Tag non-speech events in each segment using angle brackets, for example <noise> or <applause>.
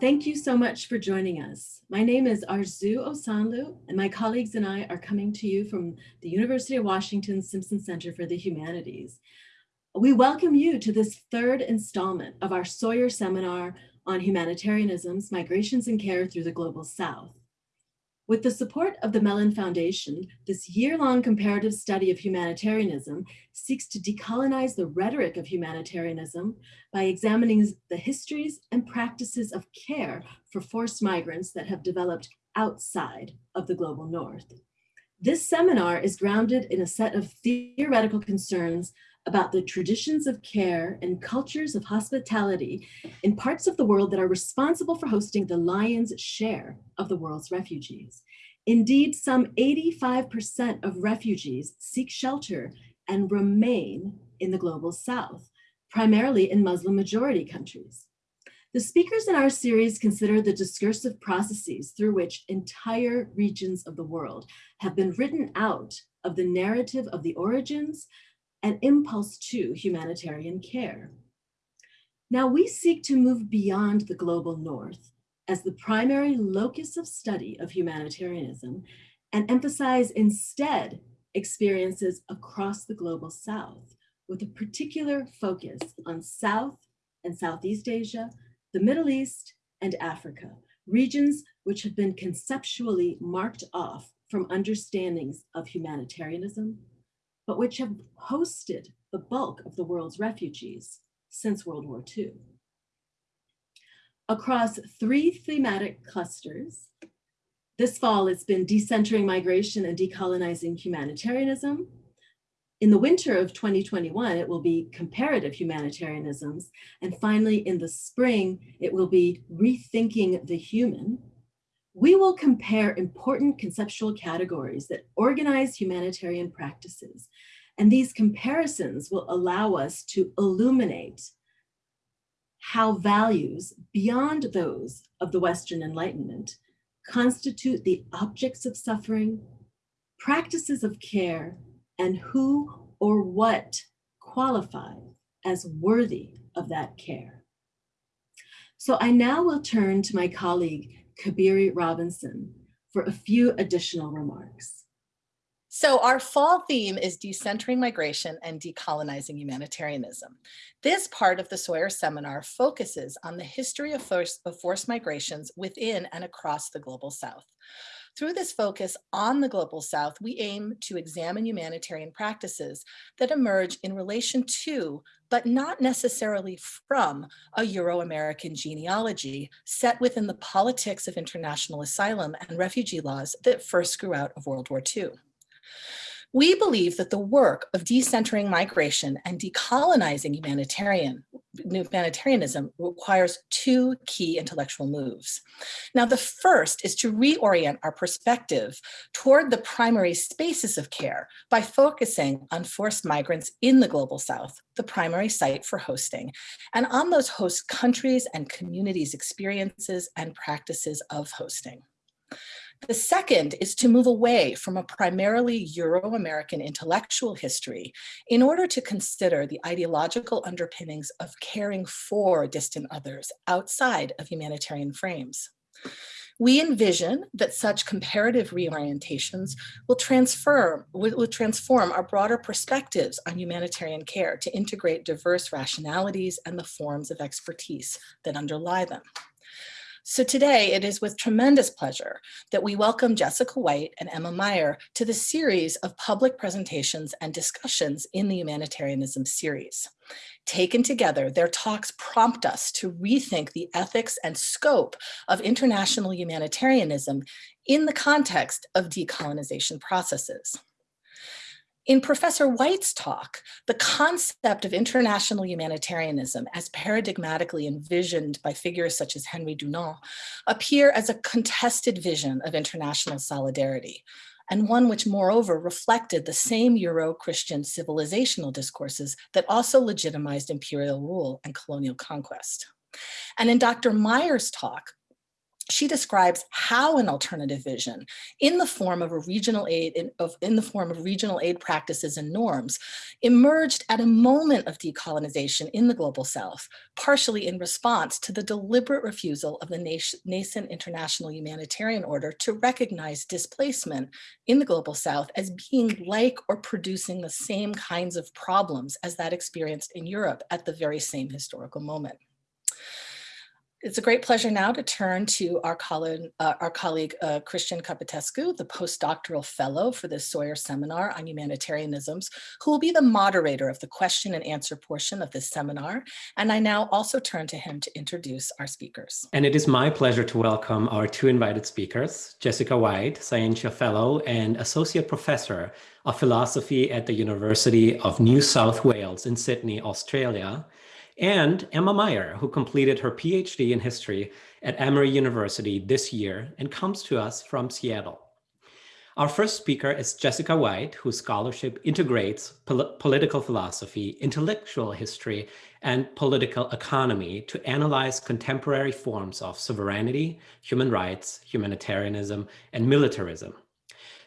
Thank you so much for joining us. My name is Arzoo Osanloo, and my colleagues and I are coming to you from the University of Washington Simpson Center for the Humanities. We welcome you to this third installment of our Sawyer Seminar on Humanitarianisms, Migrations and Care through the Global South. With the support of the Mellon Foundation, this year-long comparative study of humanitarianism seeks to decolonize the rhetoric of humanitarianism by examining the histories and practices of care for forced migrants that have developed outside of the global north. This seminar is grounded in a set of theoretical concerns about the traditions of care and cultures of hospitality in parts of the world that are responsible for hosting the lion's share of the world's refugees. Indeed, some 85% of refugees seek shelter and remain in the global south, primarily in Muslim majority countries. The speakers in our series consider the discursive processes through which entire regions of the world have been written out of the narrative of the origins, and impulse to humanitarian care. Now we seek to move beyond the global north as the primary locus of study of humanitarianism and emphasize instead experiences across the global south with a particular focus on South and Southeast Asia, the Middle East, and Africa, regions which have been conceptually marked off from understandings of humanitarianism, but which have hosted the bulk of the world's refugees since World War II. Across three thematic clusters, this fall it's been decentering migration and decolonizing humanitarianism. In the winter of 2021, it will be comparative humanitarianisms. And finally, in the spring, it will be rethinking the human, we will compare important conceptual categories that organize humanitarian practices. And these comparisons will allow us to illuminate how values beyond those of the Western Enlightenment constitute the objects of suffering, practices of care, and who or what qualify as worthy of that care. So I now will turn to my colleague, Cabeiri Robinson for a few additional remarks. So our fall theme is decentering migration and decolonizing humanitarianism. This part of the Sawyer seminar focuses on the history of forced, of forced migrations within and across the Global South. Through this focus on the Global South, we aim to examine humanitarian practices that emerge in relation to, but not necessarily from, a Euro-American genealogy set within the politics of international asylum and refugee laws that first grew out of World War II. We believe that the work of decentering migration and decolonizing humanitarian, humanitarianism requires two key intellectual moves. Now, the first is to reorient our perspective toward the primary spaces of care by focusing on forced migrants in the Global South, the primary site for hosting, and on those host countries and communities' experiences and practices of hosting. The second is to move away from a primarily Euro-American intellectual history in order to consider the ideological underpinnings of caring for distant others outside of humanitarian frames. We envision that such comparative reorientations will transform, will transform our broader perspectives on humanitarian care to integrate diverse rationalities and the forms of expertise that underlie them. So today it is with tremendous pleasure that we welcome Jessica Whyte and Emma Meyer to the series of public presentations and discussions in the Humanitarianism series. Taken together, their talks prompt us to rethink the ethics and scope of international humanitarianism in the context of decolonization processes. In Professor Whyte's talk, the concept of international humanitarianism as paradigmatically envisioned by figures such as Henry Dunant appear as a contested vision of international solidarity, and one which moreover reflected the same Euro-Christian civilizational discourses that also legitimized imperial rule and colonial conquest. And in Dr. Meyer's talk, she describes how an alternative vision in the form of a regional aid in, of, in the form of regional aid practices and norms emerged at a moment of decolonization in the global south partially in response to the deliberate refusal of the nascent international humanitarian order to recognize displacement in the global south as being like or producing the same kinds of problems as that experienced in Europe at the very same historical moment. It's a great pleasure now to turn to our colleague, uh, our colleague uh, Christian Capotescu, the postdoctoral fellow for the Sawyer Seminar on Humanitarianisms, who will be the moderator of the question and answer portion of this seminar. And I now also turn to him to introduce our speakers. And it is my pleasure to welcome our two invited speakers, Jessica Whyte, Scientia Fellow and Associate Professor of Philosophy at the University of New South Wales in Sydney, Australia, and Emma Meyer, who completed her PhD in history at Emory University this year and comes to us from Seattle. Our first speaker is Jessica Whyte, whose scholarship integrates pol political philosophy, intellectual history, and political economy to analyze contemporary forms of sovereignty, human rights, humanitarianism, and militarism.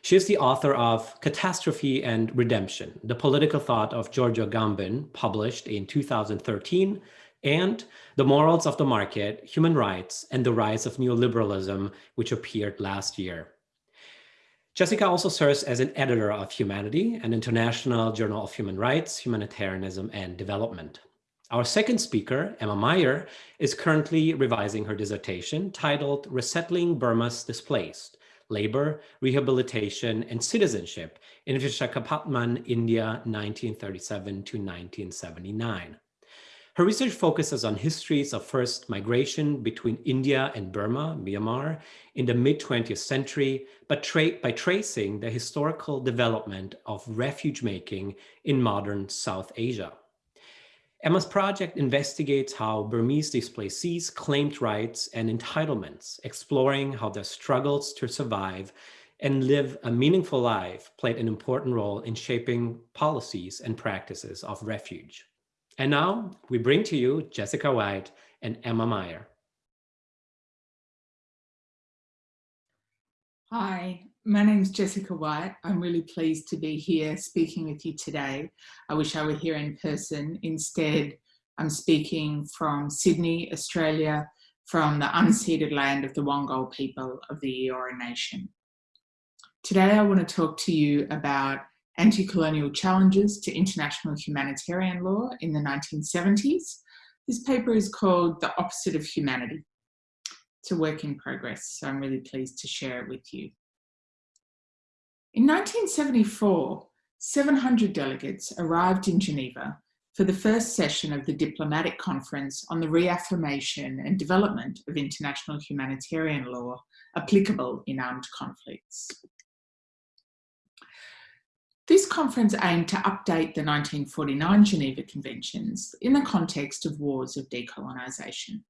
She is the author of Catastrophe and Redemption, the political thought of Giorgio Agamben, published in 2013, and The Morals of the Market, Human Rights, and the Rise of Neoliberalism, which appeared last year. Jessica also serves as an editor of Humanity, an international journal of human rights, humanitarianism, and development. Our second speaker, Emma Meyer, is currently revising her dissertation titled Resettling Burma's Displaced, labor, rehabilitation, and citizenship in Vishakhapatnam, India, 1937 to 1979. Her research focuses on histories of first migration between India and Burma, Myanmar, in the mid-20th century, but tra by tracing the historical development of refuge making in modern South Asia. Emma's project investigates how Burmese displacees claimed rights and entitlements, exploring how their struggles to survive and live a meaningful life played an important role in shaping policies and practices of refuge. And now we bring to you Jessica Whyte and Emma Meyer. Hi, my name is Jessica Whyte. I'm really pleased to be here speaking with you today. I wish I were here in person. Instead, I'm speaking from Sydney, Australia, from the unceded land of the Wangal people of the Eora Nation. Today, I want to talk to you about anti-colonial challenges to international humanitarian law in the 1970s. This paper is called The Opposite of Humanity. It's a work in progress, so I'm really pleased to share it with you. In 1974, 700 delegates arrived in Geneva for the first session of the Diplomatic Conference on the Reaffirmation and Development of International Humanitarian Law applicable in armed conflicts. This conference aimed to update the 1949 Geneva Conventions in the context of wars of decolonisation.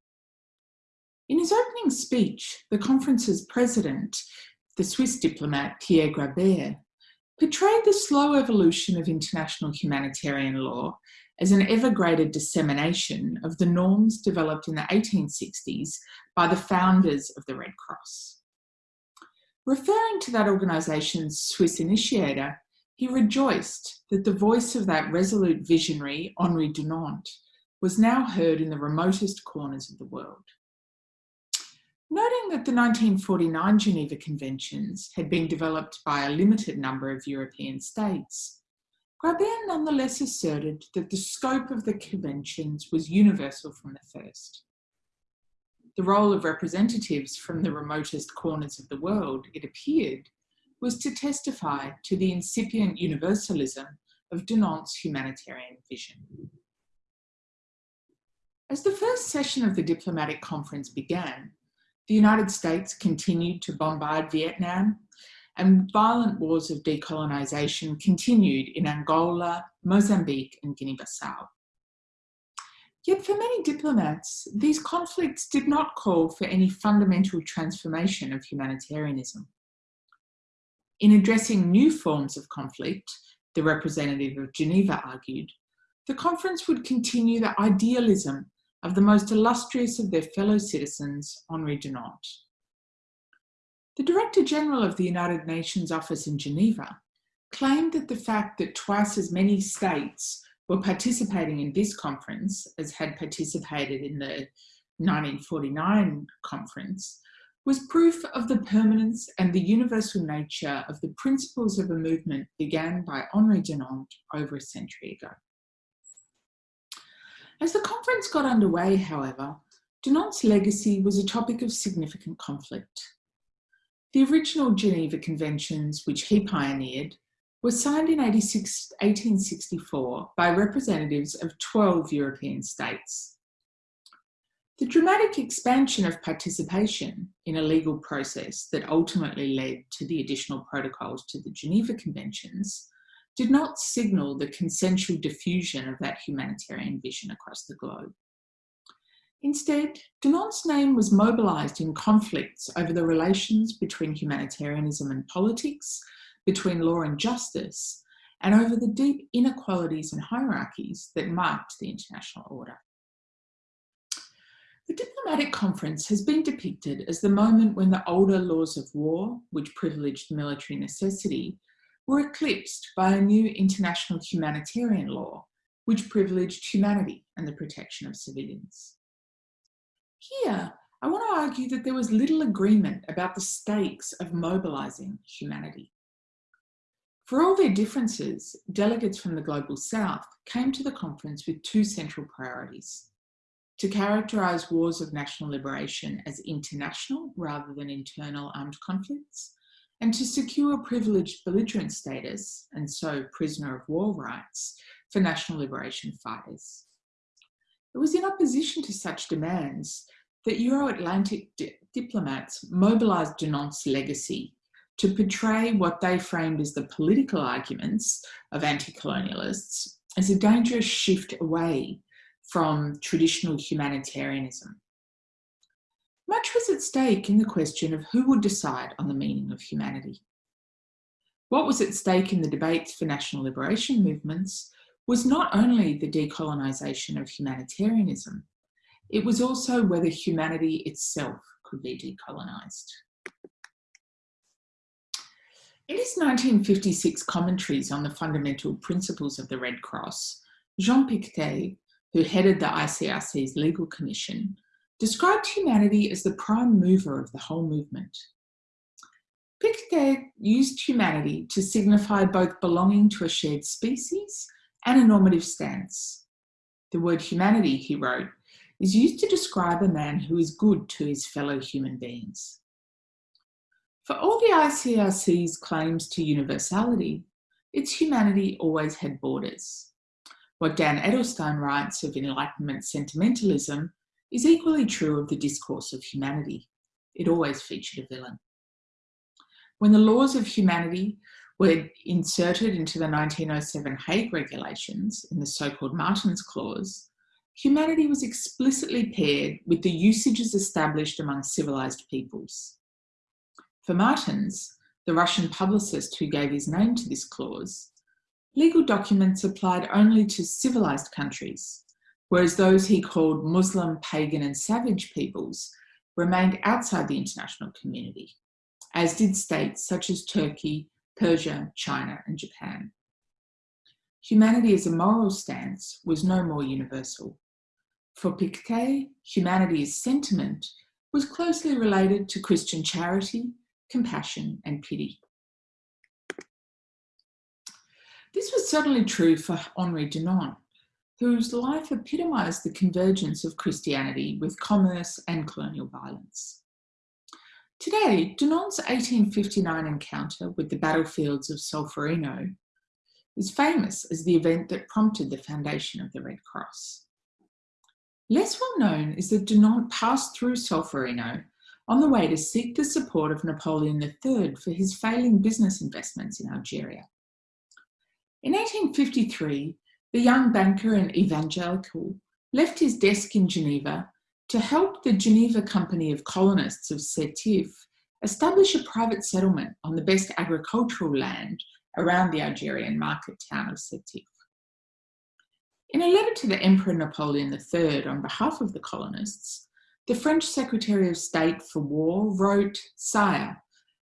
In his opening speech, the conference's president the Swiss diplomat Pierre Graber, portrayed the slow evolution of international humanitarian law as an ever greater dissemination of the norms developed in the 1860s by the founders of the Red Cross. Referring to that organisation's Swiss initiator, he rejoiced that the voice of that resolute visionary, Henri Dunant, was now heard in the remotest corners of the world. Noting that the 1949 Geneva Conventions had been developed by a limited number of European states, Graber nonetheless asserted that the scope of the conventions was universal from the first. The role of representatives from the remotest corners of the world, it appeared, was to testify to the incipient universalism of Dunant's humanitarian vision. As the first session of the diplomatic conference began, the United States continued to bombard Vietnam and violent wars of decolonisation continued in Angola, Mozambique and Guinea-Bissau. Yet for many diplomats, these conflicts did not call for any fundamental transformation of humanitarianism. In addressing new forms of conflict, the representative of Geneva argued, the conference would continue the idealism of the most illustrious of their fellow citizens, Henri Dunant, The Director General of the United Nations Office in Geneva claimed that the fact that twice as many states were participating in this conference as had participated in the 1949 conference was proof of the permanence and the universal nature of the principles of a movement began by Henri Dunant over a century ago. As the conference got underway, however, Dunant's legacy was a topic of significant conflict. The original Geneva Conventions, which he pioneered, were signed in 1864 by representatives of 12 European states. The dramatic expansion of participation in a legal process that ultimately led to the additional protocols to the Geneva Conventions did not signal the consensual diffusion of that humanitarian vision across the globe. Instead, Dunant's name was mobilised in conflicts over the relations between humanitarianism and politics, between law and justice, and over the deep inequalities and hierarchies that marked the international order. The diplomatic conference has been depicted as the moment when the older laws of war, which privileged military necessity, were eclipsed by a new international humanitarian law, which privileged humanity and the protection of civilians. Here, I want to argue that there was little agreement about the stakes of mobilising humanity. For all their differences, delegates from the Global South came to the conference with two central priorities. To characterise wars of national liberation as international rather than internal armed conflicts, and to secure privileged belligerent status, and so prisoner of war rights, for national liberation fighters. It was in opposition to such demands that Euro-Atlantic di diplomats mobilised Dunant's legacy to portray what they framed as the political arguments of anti-colonialists as a dangerous shift away from traditional humanitarianism much was at stake in the question of who would decide on the meaning of humanity. What was at stake in the debates for national liberation movements was not only the decolonisation of humanitarianism, it was also whether humanity itself could be decolonised. In his 1956 commentaries on the fundamental principles of the Red Cross, Jean Pictet, who headed the ICRC's legal commission, described humanity as the prime mover of the whole movement. Pictet used humanity to signify both belonging to a shared species and a normative stance. The word humanity, he wrote, is used to describe a man who is good to his fellow human beings. For all the ICRC's claims to universality, its humanity always had borders. What Dan Edelstein writes of Enlightenment sentimentalism is equally true of the discourse of humanity. It always featured a villain. When the laws of humanity were inserted into the 1907 Hague Regulations in the so-called Martens Clause, humanity was explicitly paired with the usages established among civilized peoples. For Martens, the Russian publicist who gave his name to this clause, legal documents applied only to civilized countries, whereas those he called Muslim, pagan and savage peoples remained outside the international community, as did states such as Turkey, Persia, China and Japan. Humanity as a moral stance was no more universal. For Pictet, humanity as sentiment was closely related to Christian charity, compassion and pity. This was certainly true for Henri Dunant, whose life epitomised the convergence of Christianity with commerce and colonial violence. Today, Dunant's 1859 encounter with the battlefields of Solferino is famous as the event that prompted the foundation of the Red Cross. Less well known is that Dunant passed through Solferino on the way to seek the support of Napoleon III for his failing business investments in Algeria. In 1853, the young banker and evangelical left his desk in Geneva to help the Geneva Company of Colonists of Sétif establish a private settlement on the best agricultural land around the Algerian market town of Sétif. In a letter to the Emperor Napoleon III on behalf of the colonists, the French Secretary of State for War wrote, Sire,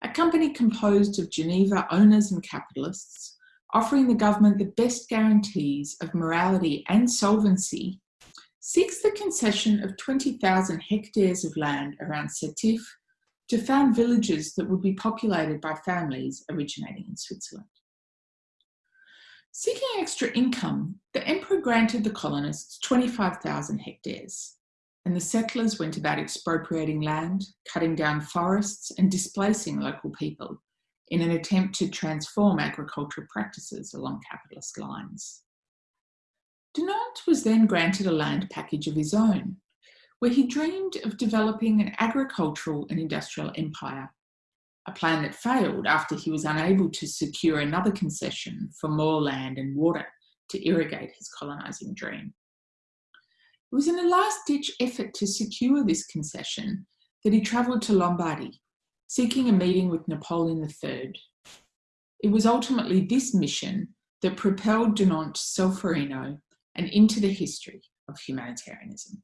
a company composed of Geneva owners and capitalists, offering the government the best guarantees of morality and solvency, seeks the concession of 20,000 hectares of land around Sétif to found villages that would be populated by families originating in Switzerland. Seeking extra income, the emperor granted the colonists 25,000 hectares, and the settlers went about expropriating land, cutting down forests, and displacing local people in an attempt to transform agricultural practices along capitalist lines. Dunant was then granted a land package of his own, where he dreamed of developing an agricultural and industrial empire, a plan that failed after he was unable to secure another concession for more land and water to irrigate his colonising dream. It was in a last-ditch effort to secure this concession that he travelled to Lombardy, seeking a meeting with Napoleon III. It was ultimately this mission that propelled Dunant Solferino and into the history of humanitarianism.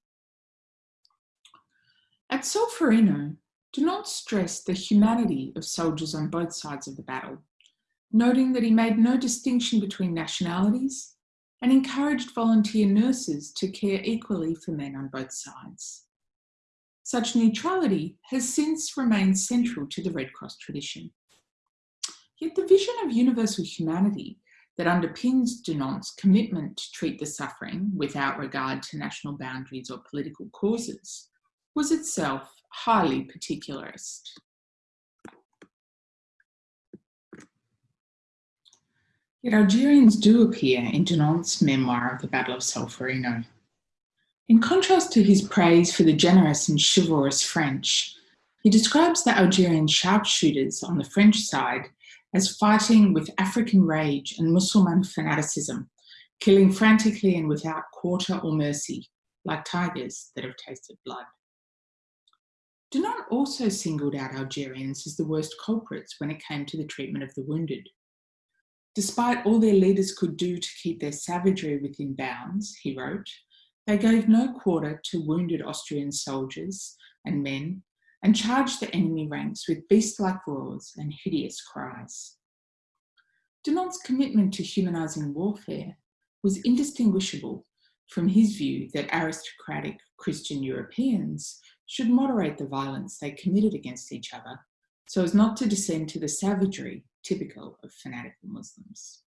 At Solferino, Dunant stressed the humanity of soldiers on both sides of the battle, noting that he made no distinction between nationalities and encouraged volunteer nurses to care equally for men on both sides. Such neutrality has since remained central to the Red Cross tradition. Yet the vision of universal humanity that underpins Dunant's commitment to treat the suffering without regard to national boundaries or political causes was itself highly particularist. Yet Algerians do appear in Dunant's memoir of the Battle of Solferino. In contrast to his praise for the generous and chivalrous French, he describes the Algerian sharpshooters on the French side as fighting with African rage and Muslim fanaticism, killing frantically and without quarter or mercy, like tigers that have tasted blood. Dunant also singled out Algerians as the worst culprits when it came to the treatment of the wounded. Despite all their leaders could do to keep their savagery within bounds, he wrote, they gave no quarter to wounded Austrian soldiers and men and charged the enemy ranks with beast-like roars and hideous cries. Dunant's commitment to humanising warfare was indistinguishable from his view that aristocratic Christian Europeans should moderate the violence they committed against each other so as not to descend to the savagery typical of fanatical Muslims.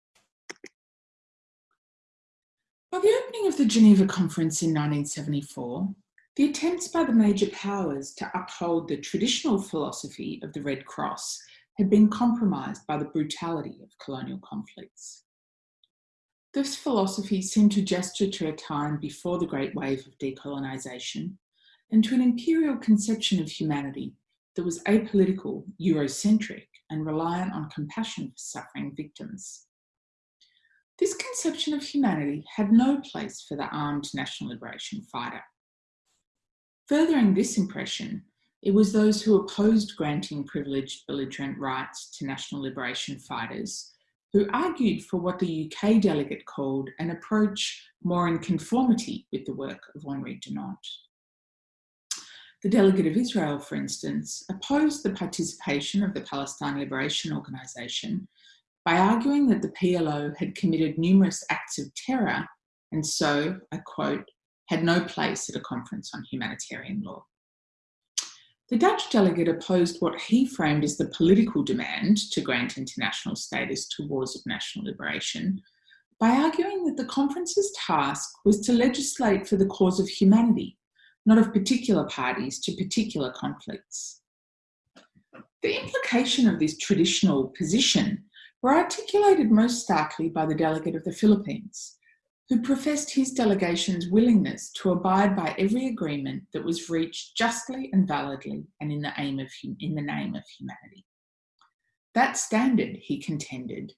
By the opening of the Geneva Conference in 1974, the attempts by the major powers to uphold the traditional philosophy of the Red Cross had been compromised by the brutality of colonial conflicts. This philosophy seemed to gesture to a time before the great wave of decolonisation and to an imperial conception of humanity that was apolitical, Eurocentric, and reliant on compassion for suffering victims. This conception of humanity had no place for the armed national liberation fighter. Furthering this impression, it was those who opposed granting privileged belligerent rights to national liberation fighters who argued for what the UK delegate called an approach more in conformity with the work of Henri Dunant. The delegate of Israel, for instance, opposed the participation of the Palestine Liberation Organization by arguing that the PLO had committed numerous acts of terror and so, I quote, had no place at a conference on humanitarian law. The Dutch delegate opposed what he framed as the political demand to grant international status to wars of national liberation by arguing that the conference's task was to legislate for the cause of humanity not of particular parties to particular conflicts. The implication of this traditional position were articulated most starkly by the delegate of the Philippines, who professed his delegation's willingness to abide by every agreement that was reached justly and validly and in the, aim of, in the name of humanity. That standard, he contended,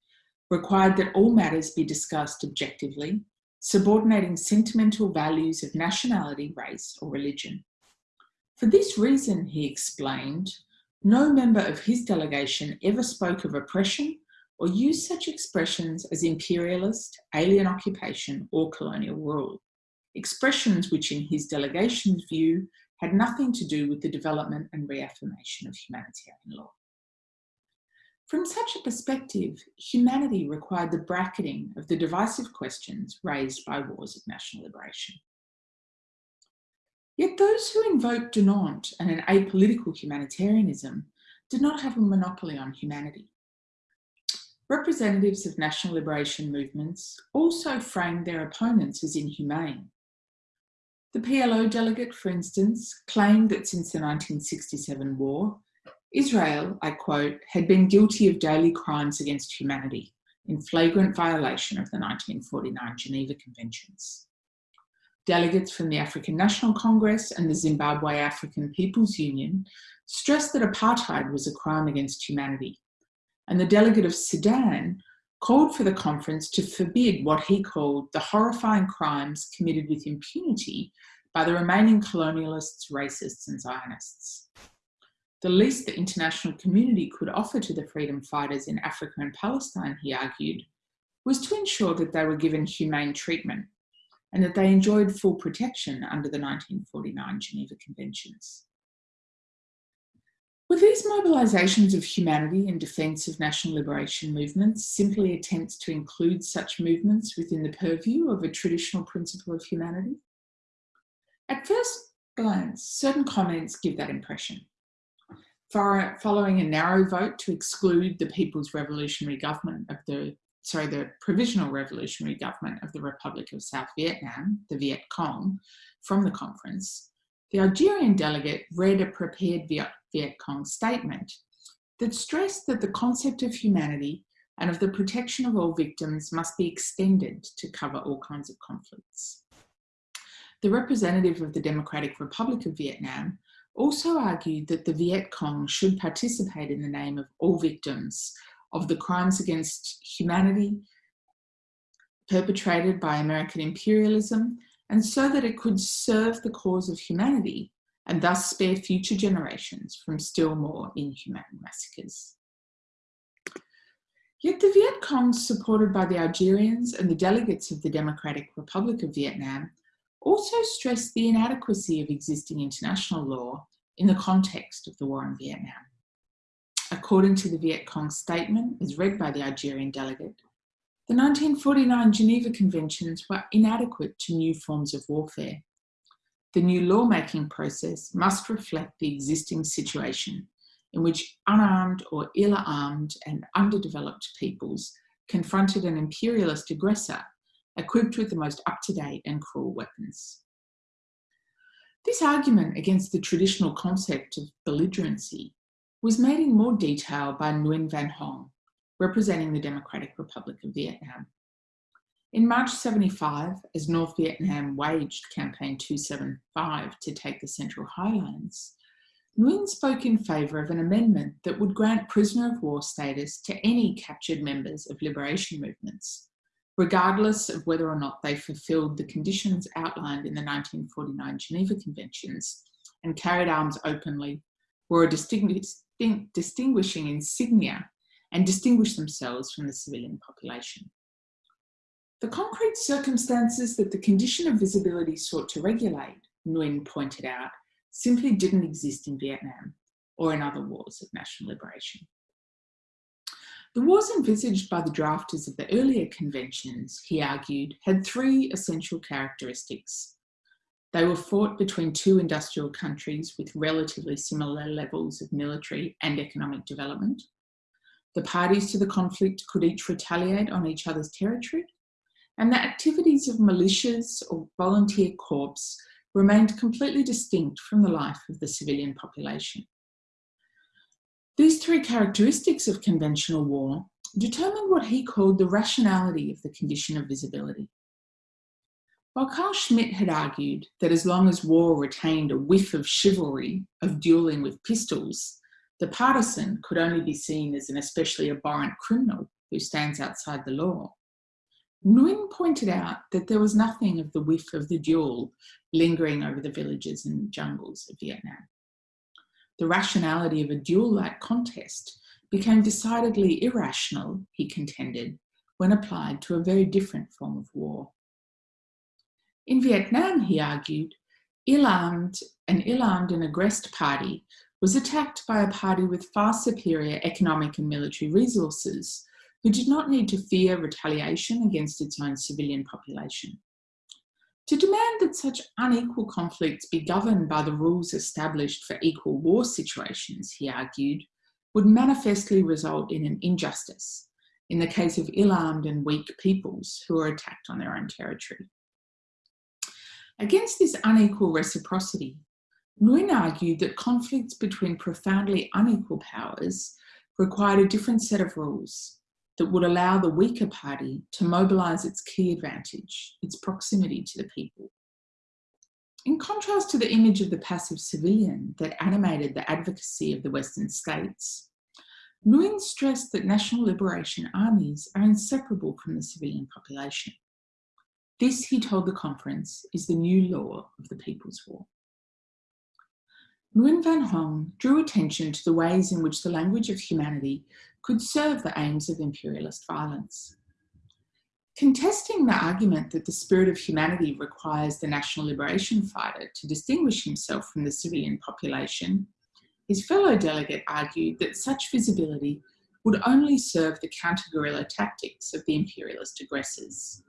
required that all matters be discussed objectively subordinating sentimental values of nationality, race, or religion. For this reason, he explained, no member of his delegation ever spoke of oppression or use such expressions as imperialist, alien occupation, or colonial rule, expressions which in his delegation's view had nothing to do with the development and reaffirmation of humanitarian law. From such a perspective, humanity required the bracketing of the divisive questions raised by wars of national liberation. Yet those who invoked Dunant and an apolitical humanitarianism did not have a monopoly on humanity. Representatives of national liberation movements also framed their opponents as inhumane. The PLO delegate, for instance, claimed that since the 1967 war, Israel, I quote, had been guilty of daily crimes against humanity in flagrant violation of the 1949 Geneva Conventions. Delegates from the African National Congress and the Zimbabwe African People's Union stressed that apartheid was a crime against humanity. And the delegate of Sudan called for the conference to forbid what he called the horrifying crimes committed with impunity by the remaining colonialists, racists, and Zionists. The least the international community could offer to the freedom fighters in Africa and Palestine, he argued, was to ensure that they were given humane treatment and that they enjoyed full protection under the 1949 Geneva Conventions. Were these mobilisations of humanity in defence of national liberation movements simply attempts to include such movements within the purview of a traditional principle of humanity? At first glance, certain comments give that impression following a narrow vote to exclude the People's Revolutionary Government of the, sorry, the Provisional Revolutionary Government of the Republic of South Vietnam, the Viet Cong, from the conference, the Algerian delegate read a prepared Viet, Cong statement that stressed that the concept of humanity and of the protection of all victims must be extended to cover all kinds of conflicts. The representative of the Democratic Republic of Vietnam also argued that the Viet Cong should participate in the name of all victims of the crimes against humanity perpetrated by American imperialism and so that it could serve the cause of humanity and thus spare future generations from still more inhumane massacres. Yet the Viet Cong, supported by the Algerians and the delegates of the Democratic Republic of Vietnam, also stressed the inadequacy of existing international law in the context of the war in Vietnam. According to the Viet Cong statement, as read by the Algerian delegate, the 1949 Geneva Conventions were inadequate to new forms of warfare. The new lawmaking process must reflect the existing situation in which unarmed or ill-armed and underdeveloped peoples confronted an imperialist aggressor equipped with the most up-to-date and cruel weapons. This argument against the traditional concept of belligerency was made in more detail by Nguyen Van Hong, representing the Democratic Republic of Vietnam. In March 75, as North Vietnam waged Campaign 275 to take the Central Highlands, Nguyen spoke in favour of an amendment that would grant prisoner of war status to any captured members of liberation movements, regardless of whether or not they fulfilled the conditions outlined in the 1949 Geneva Conventions and carried arms openly, were a distinguishing insignia and distinguished themselves from the civilian population. The concrete circumstances that the condition of visibility sought to regulate, Nguyen pointed out, simply didn't exist in Vietnam or in other wars of national liberation. The wars envisaged by the drafters of the earlier conventions, he argued, had three essential characteristics. They were fought between two industrial countries with relatively similar levels of military and economic development. The parties to the conflict could each retaliate on each other's territory, and the activities of militias or volunteer corps remained completely distinct from the life of the civilian population. These three characteristics of conventional war determined what he called the rationality of the condition of visibility. While Carl Schmitt had argued that as long as war retained a whiff of chivalry, of duelling with pistols, the partisan could only be seen as an especially abhorrent criminal who stands outside the law. Nguyen pointed out that there was nothing of the whiff of the duel lingering over the villages and jungles of Vietnam the rationality of a duel-like contest became decidedly irrational, he contended, when applied to a very different form of war. In Vietnam, he argued, ill-armed, an ill-armed and aggressed party was attacked by a party with far superior economic and military resources who did not need to fear retaliation against its own civilian population. To demand that such unequal conflicts be governed by the rules established for equal war situations, he argued, would manifestly result in an injustice in the case of ill-armed and weak peoples who are attacked on their own territory. Against this unequal reciprocity, Nguyen argued that conflicts between profoundly unequal powers required a different set of rules that would allow the weaker party to mobilise its key advantage, its proximity to the people. In contrast to the image of the passive civilian that animated the advocacy of the Western states, Nguyen stressed that national liberation armies are inseparable from the civilian population. This, he told the conference, is the new law of the People's War. Nguyen Van Hong drew attention to the ways in which the language of humanity could serve the aims of imperialist violence. Contesting the argument that the spirit of humanity requires the national liberation fighter to distinguish himself from the civilian population, his fellow delegate argued that such visibility would only serve the counter-guerrilla tactics of the imperialist aggressors.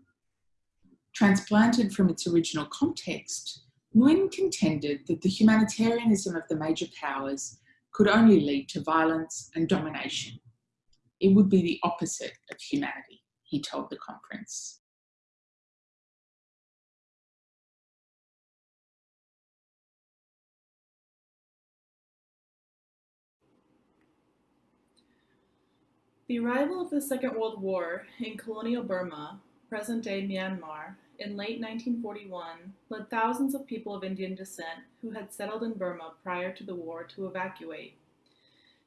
Transplanted from its original context, Nguyen contended that the humanitarianism of the major powers could only lead to violence and domination. It would be the opposite of humanity, he told the conference. The arrival of the Second World War in colonial Burma, present-day Myanmar, in late 1941 led thousands of people of Indian descent who had settled in Burma prior to the war to evacuate.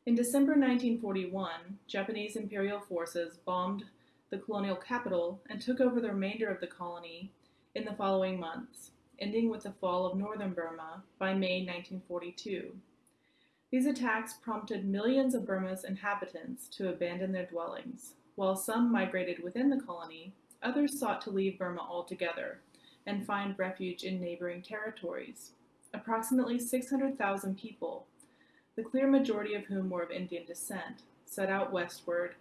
In December 1941, Japanese imperial forces bombed the colonial capital and took over the remainder of the colony in the following months, ending with the fall of northern Burma by May 1942. These attacks prompted millions of Burma's inhabitants to abandon their dwellings, while some migrated within the colony Others sought to leave Burma altogether and find refuge in neighboring territories. Approximately 600,000 people, the clear majority of whom were of Indian descent, set out westward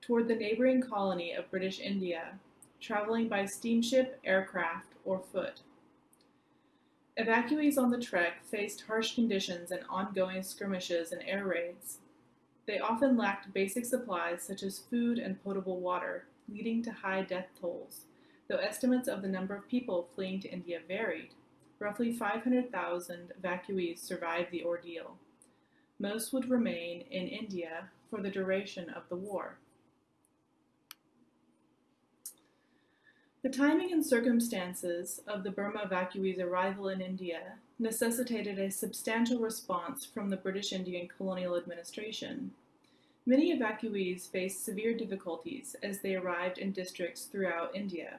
toward the neighboring colony of British India, traveling by steamship, aircraft, or foot. Evacuees on the trek faced harsh conditions and ongoing skirmishes and air raids. They often lacked basic supplies such as food and potable water, leading to high death tolls. Though estimates of the number of people fleeing to India varied, roughly 500,000 evacuees survived the ordeal. Most would remain in India for the duration of the war. The timing and circumstances of the Burma evacuees' arrival in India necessitated a substantial response from the British Indian colonial administration. Many evacuees faced severe difficulties as they arrived in districts throughout India.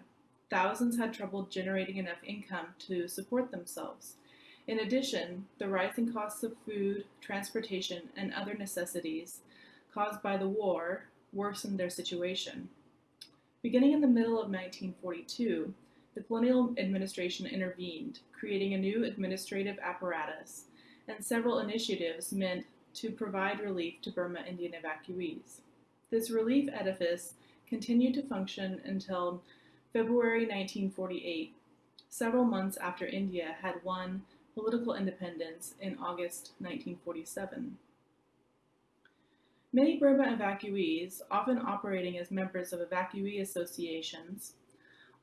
Thousands had trouble generating enough income to support themselves. In addition, the rising costs of food, transportation, and other necessities caused by the war worsened their situation. Beginning in the middle of 1942, the colonial administration intervened, creating a new administrative apparatus, and several initiatives meant to provide relief to Burma Indian evacuees. This relief edifice continued to function until February 1948, several months after India had won political independence in August 1947. Many Burma evacuees, often operating as members of evacuee associations,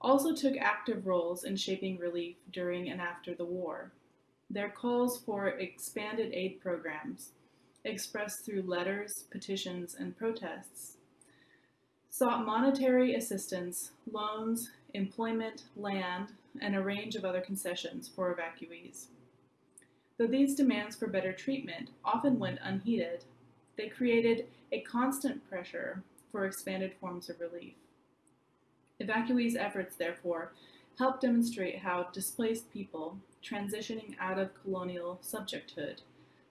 also took active roles in shaping relief during and after the war. Their calls for expanded aid programs expressed through letters, petitions, and protests, sought monetary assistance, loans, employment, land, and a range of other concessions for evacuees. Though these demands for better treatment often went unheeded, they created a constant pressure for expanded forms of relief. Evacuees' efforts, therefore, help demonstrate how displaced people, transitioning out of colonial subjecthood,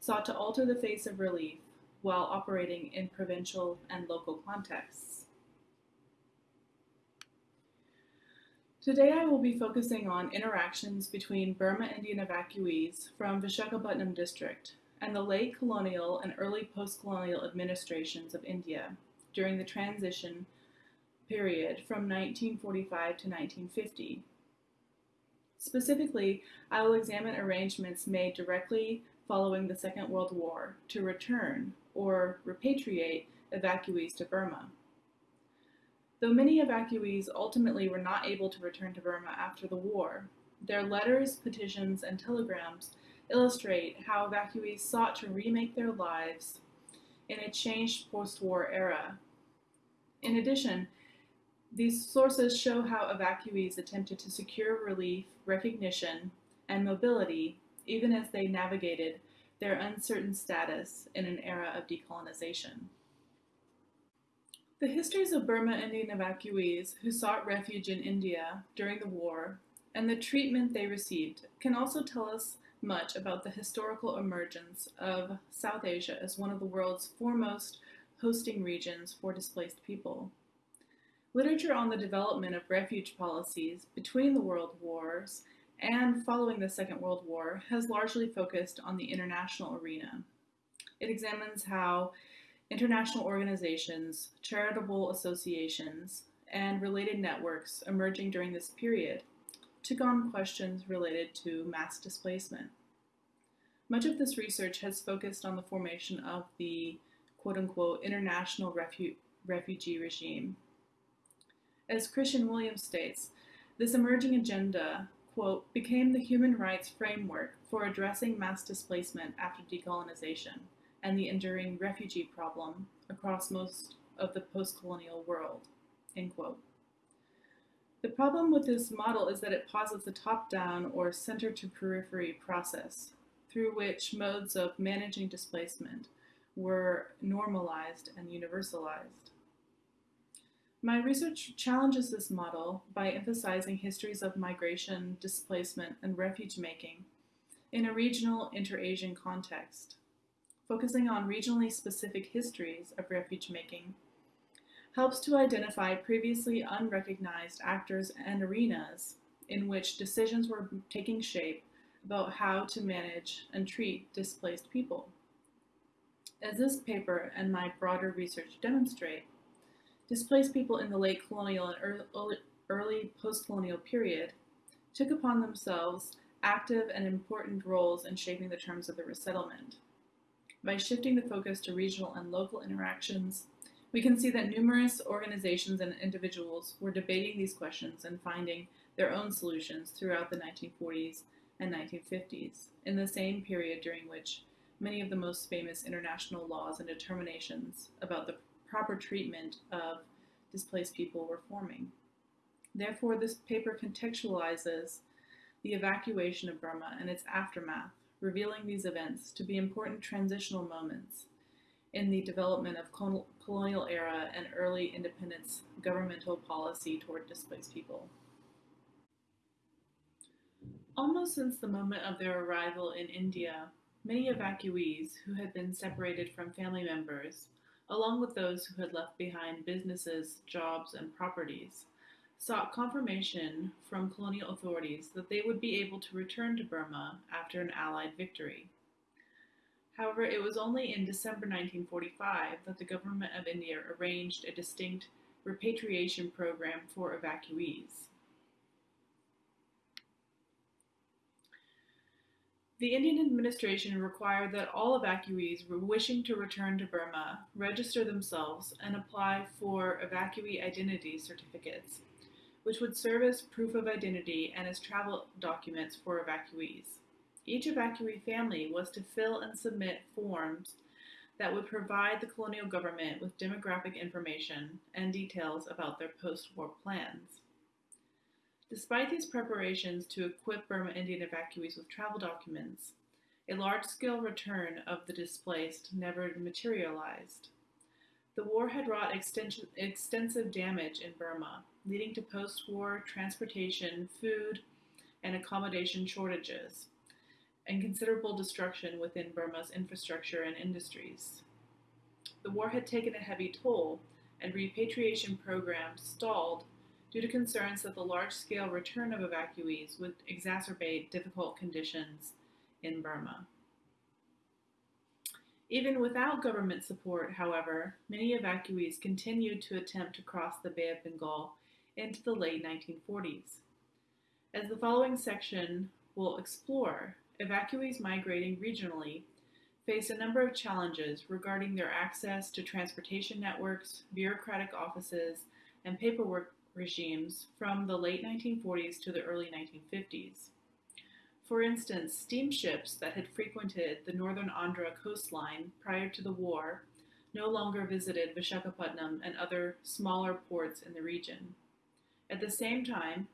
sought to alter the face of relief while operating in provincial and local contexts. Today I will be focusing on interactions between Burma Indian evacuees from Vishakhapatnam district and the late colonial and early post-colonial administrations of India during the transition period from 1945 to 1950. Specifically, I will examine arrangements made directly following the Second World War to return or repatriate evacuees to Burma. Though many evacuees ultimately were not able to return to Burma after the war, their letters, petitions, and telegrams illustrate how evacuees sought to remake their lives in a changed post-war era. In addition, these sources show how evacuees attempted to secure relief, recognition, and mobility even as they navigated their uncertain status in an era of decolonization. The histories of Burma Indian evacuees who sought refuge in India during the war and the treatment they received can also tell us much about the historical emergence of South Asia as one of the world's foremost hosting regions for displaced people. Literature on the development of refuge policies between the world wars and following the Second World War has largely focused on the international arena. It examines how international organizations, charitable associations, and related networks emerging during this period took on questions related to mass displacement. Much of this research has focused on the formation of the quote-unquote international refu refugee regime. As Christian Williams states, this emerging agenda, quote, became the human rights framework for addressing mass displacement after decolonization, and the enduring refugee problem across most of the post-colonial world, end quote. The problem with this model is that it posits a top-down or center-to-periphery process through which modes of managing displacement were normalized and universalized. My research challenges this model by emphasizing histories of migration, displacement, and refuge making in a regional inter-Asian context focusing on regionally specific histories of refuge making, helps to identify previously unrecognized actors and arenas in which decisions were taking shape about how to manage and treat displaced people. As this paper and my broader research demonstrate, displaced people in the late colonial and early, post-colonial period took upon themselves active and important roles in shaping the terms of the resettlement. By shifting the focus to regional and local interactions, we can see that numerous organizations and individuals were debating these questions and finding their own solutions throughout the 1940s and 1950s, in the same period during which many of the most famous international laws and determinations about the proper treatment of displaced people were forming. Therefore, this paper contextualizes the evacuation of Burma and its aftermath revealing these events to be important transitional moments in the development of colonial era and early independence governmental policy toward displaced people. Almost since the moment of their arrival in India, many evacuees who had been separated from family members, along with those who had left behind businesses, jobs, and properties, sought confirmation from colonial authorities that they would be able to return to Burma after an Allied victory. However, it was only in December 1945 that the government of India arranged a distinct repatriation program for evacuees. The Indian administration required that all evacuees wishing to return to Burma register themselves and apply for evacuee identity certificates which would serve as proof of identity and as travel documents for evacuees. Each evacuee family was to fill and submit forms that would provide the colonial government with demographic information and details about their post-war plans. Despite these preparations to equip Burma Indian evacuees with travel documents, a large-scale return of the displaced never materialized. The war had wrought extensive damage in Burma, leading to post-war transportation, food, and accommodation shortages, and considerable destruction within Burma's infrastructure and industries. The war had taken a heavy toll, and repatriation programs stalled due to concerns that the large-scale return of evacuees would exacerbate difficult conditions in Burma. Even without government support, however, many evacuees continued to attempt to cross the Bay of Bengal into the late 1940s. As the following section will explore, evacuees migrating regionally face a number of challenges regarding their access to transportation networks, bureaucratic offices, and paperwork regimes from the late 1940s to the early 1950s. For instance, steamships that had frequented the northern Andhra coastline prior to the war no longer visited Vishakhapatnam and other smaller ports in the region. At the same time,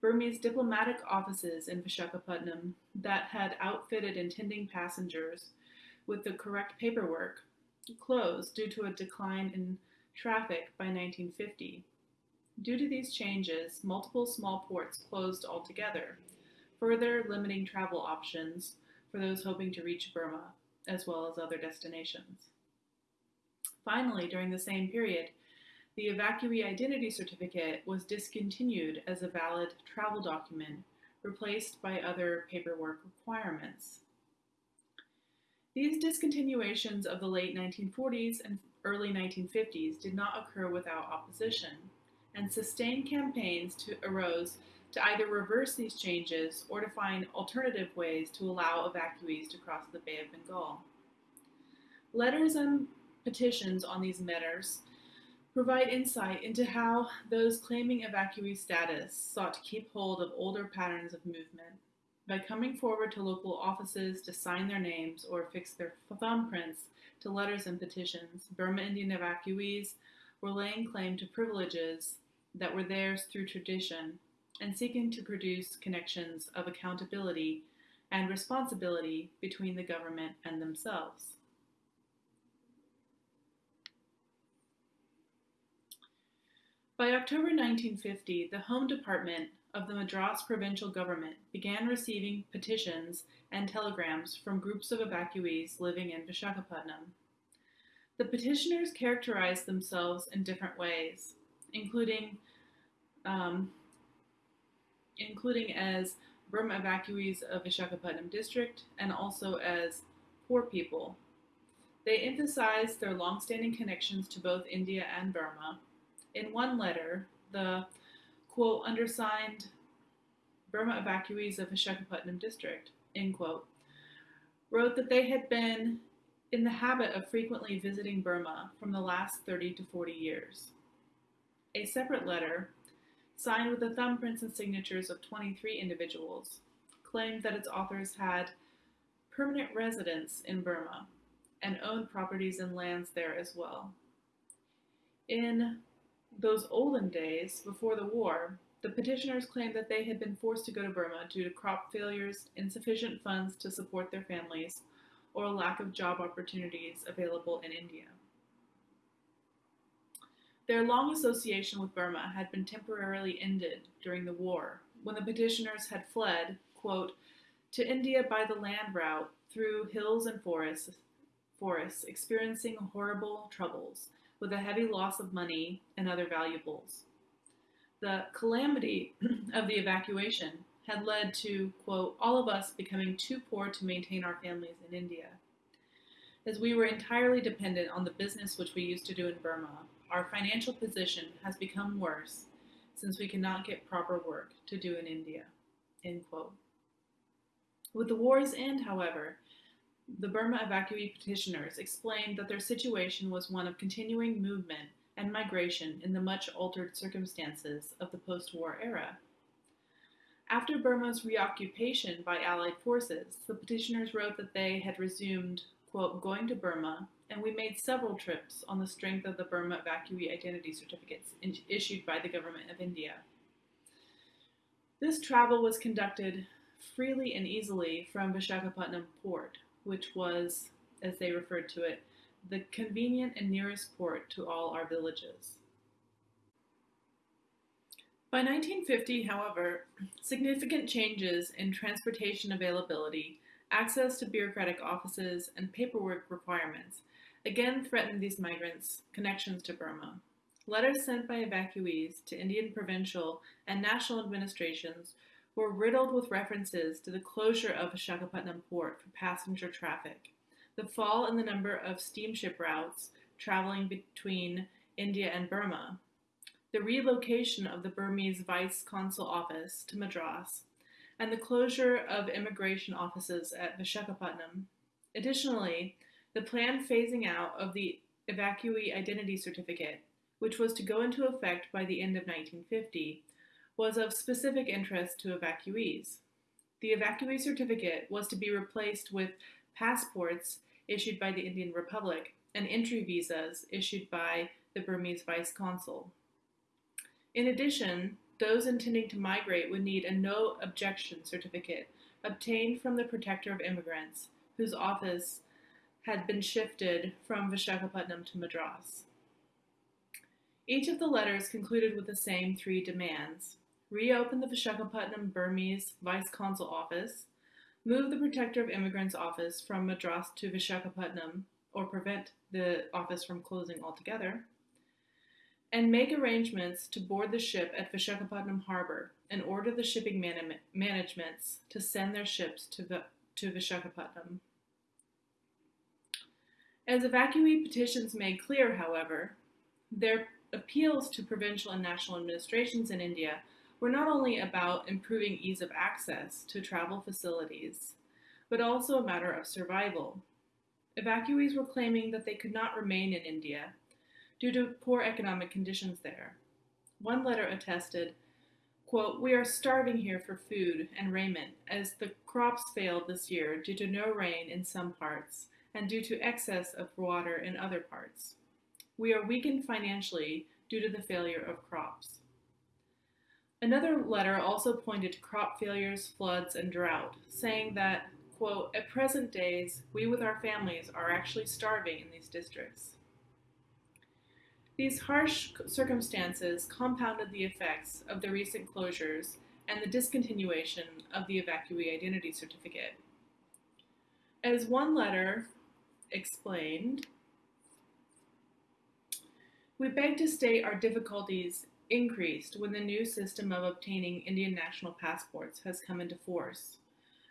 Burmese diplomatic offices in Vishakhapatnam that had outfitted intending passengers with the correct paperwork closed due to a decline in traffic by 1950. Due to these changes, multiple small ports closed altogether, further limiting travel options for those hoping to reach Burma, as well as other destinations. Finally, during the same period, the evacuee identity certificate was discontinued as a valid travel document, replaced by other paperwork requirements. These discontinuations of the late 1940s and early 1950s did not occur without opposition, and sustained campaigns to, arose to either reverse these changes or to find alternative ways to allow evacuees to cross the Bay of Bengal. Letters and petitions on these matters provide insight into how those claiming evacuee status sought to keep hold of older patterns of movement. By coming forward to local offices to sign their names or affix their thumbprints to letters and petitions, Burma Indian evacuees were laying claim to privileges that were theirs through tradition and seeking to produce connections of accountability and responsibility between the government and themselves. By October 1950, the Home Department of the Madras provincial government began receiving petitions and telegrams from groups of evacuees living in Vishakhapatnam. The petitioners characterized themselves in different ways, including um, including as Burma evacuees of Vishakhapatnam district and also as poor people. They emphasized their long-standing connections to both India and Burma. In one letter, the quote, undersigned Burma evacuees of Vishakhapatnam district, end quote, wrote that they had been in the habit of frequently visiting Burma from the last 30 to 40 years. A separate letter, signed with the thumbprints and signatures of 23 individuals, claimed that its authors had permanent residence in Burma and owned properties and lands there as well. In those olden days, before the war, the petitioners claimed that they had been forced to go to Burma due to crop failures, insufficient funds to support their families, or a lack of job opportunities available in India. Their long association with Burma had been temporarily ended during the war, when the petitioners had fled, quote, to India by the land route through hills and forests, forests experiencing horrible troubles, with a heavy loss of money and other valuables. The calamity <clears throat> of the evacuation had led to, quote, all of us becoming too poor to maintain our families in India. As we were entirely dependent on the business which we used to do in Burma, our financial position has become worse since we cannot get proper work to do in India, end quote. With the war's end, however, the Burma evacuee petitioners explained that their situation was one of continuing movement and migration in the much altered circumstances of the post-war era. After Burma's reoccupation by Allied forces, the petitioners wrote that they had resumed, quote, going to Burma, and we made several trips on the strength of the Burma evacuee identity certificates issued by the government of India. This travel was conducted freely and easily from Vishakhapatnam port, which was, as they referred to it, the convenient and nearest port to all our villages. By 1950, however, significant changes in transportation availability, access to bureaucratic offices, and paperwork requirements again threatened these migrants' connections to Burma. Letters sent by evacuees to Indian provincial and national administrations were riddled with references to the closure of Vishakhapatnam port for passenger traffic, the fall in the number of steamship routes traveling between India and Burma, the relocation of the Burmese Vice Consul Office to Madras, and the closure of immigration offices at Vishakhapatnam. Additionally, the planned phasing out of the evacuee identity certificate, which was to go into effect by the end of 1950, was of specific interest to evacuees. The evacuee certificate was to be replaced with passports issued by the Indian Republic and entry visas issued by the Burmese vice consul. In addition, those intending to migrate would need a no objection certificate obtained from the Protector of Immigrants, whose office had been shifted from Vishakhapatnam to Madras. Each of the letters concluded with the same three demands. Reopen the Vishakhapatnam Burmese Vice Consul Office, move the Protector of Immigrants office from Madras to Vishakhapatnam or prevent the office from closing altogether, and make arrangements to board the ship at Vishakhapatnam Harbor and order the shipping man managements to send their ships to, the, to Vishakhapatnam. As evacuee petitions made clear, however, their appeals to provincial and national administrations in India were not only about improving ease of access to travel facilities, but also a matter of survival. Evacuees were claiming that they could not remain in India due to poor economic conditions there. One letter attested, quote, We are starving here for food and raiment as the crops failed this year due to no rain in some parts and due to excess of water in other parts. We are weakened financially due to the failure of crops. Another letter also pointed to crop failures, floods, and drought, saying that, quote, at present days, we with our families are actually starving in these districts. These harsh circumstances compounded the effects of the recent closures and the discontinuation of the evacuee identity certificate. As one letter explained, we beg to state our difficulties increased when the new system of obtaining Indian national passports has come into force.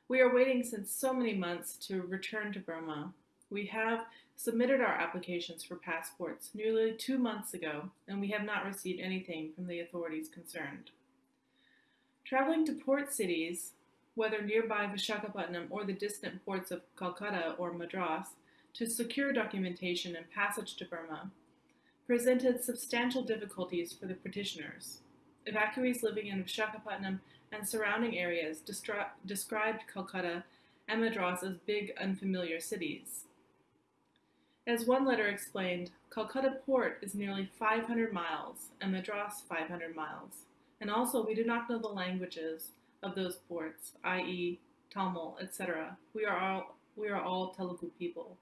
We are waiting since so many months to return to Burma. We have submitted our applications for passports nearly two months ago, and we have not received anything from the authorities concerned. Traveling to port cities, whether nearby Vishakhapatnam or the distant ports of Calcutta or Madras, to secure documentation and passage to Burma, presented substantial difficulties for the petitioners. Evacuees living in Vishakhapatnam and surrounding areas described Calcutta and Madras as big, unfamiliar cities. As one letter explained, Calcutta port is nearly 500 miles and Madras 500 miles, and also we do not know the languages of those ports, i.e. Tamil, etc. We are all we are all Telugu people.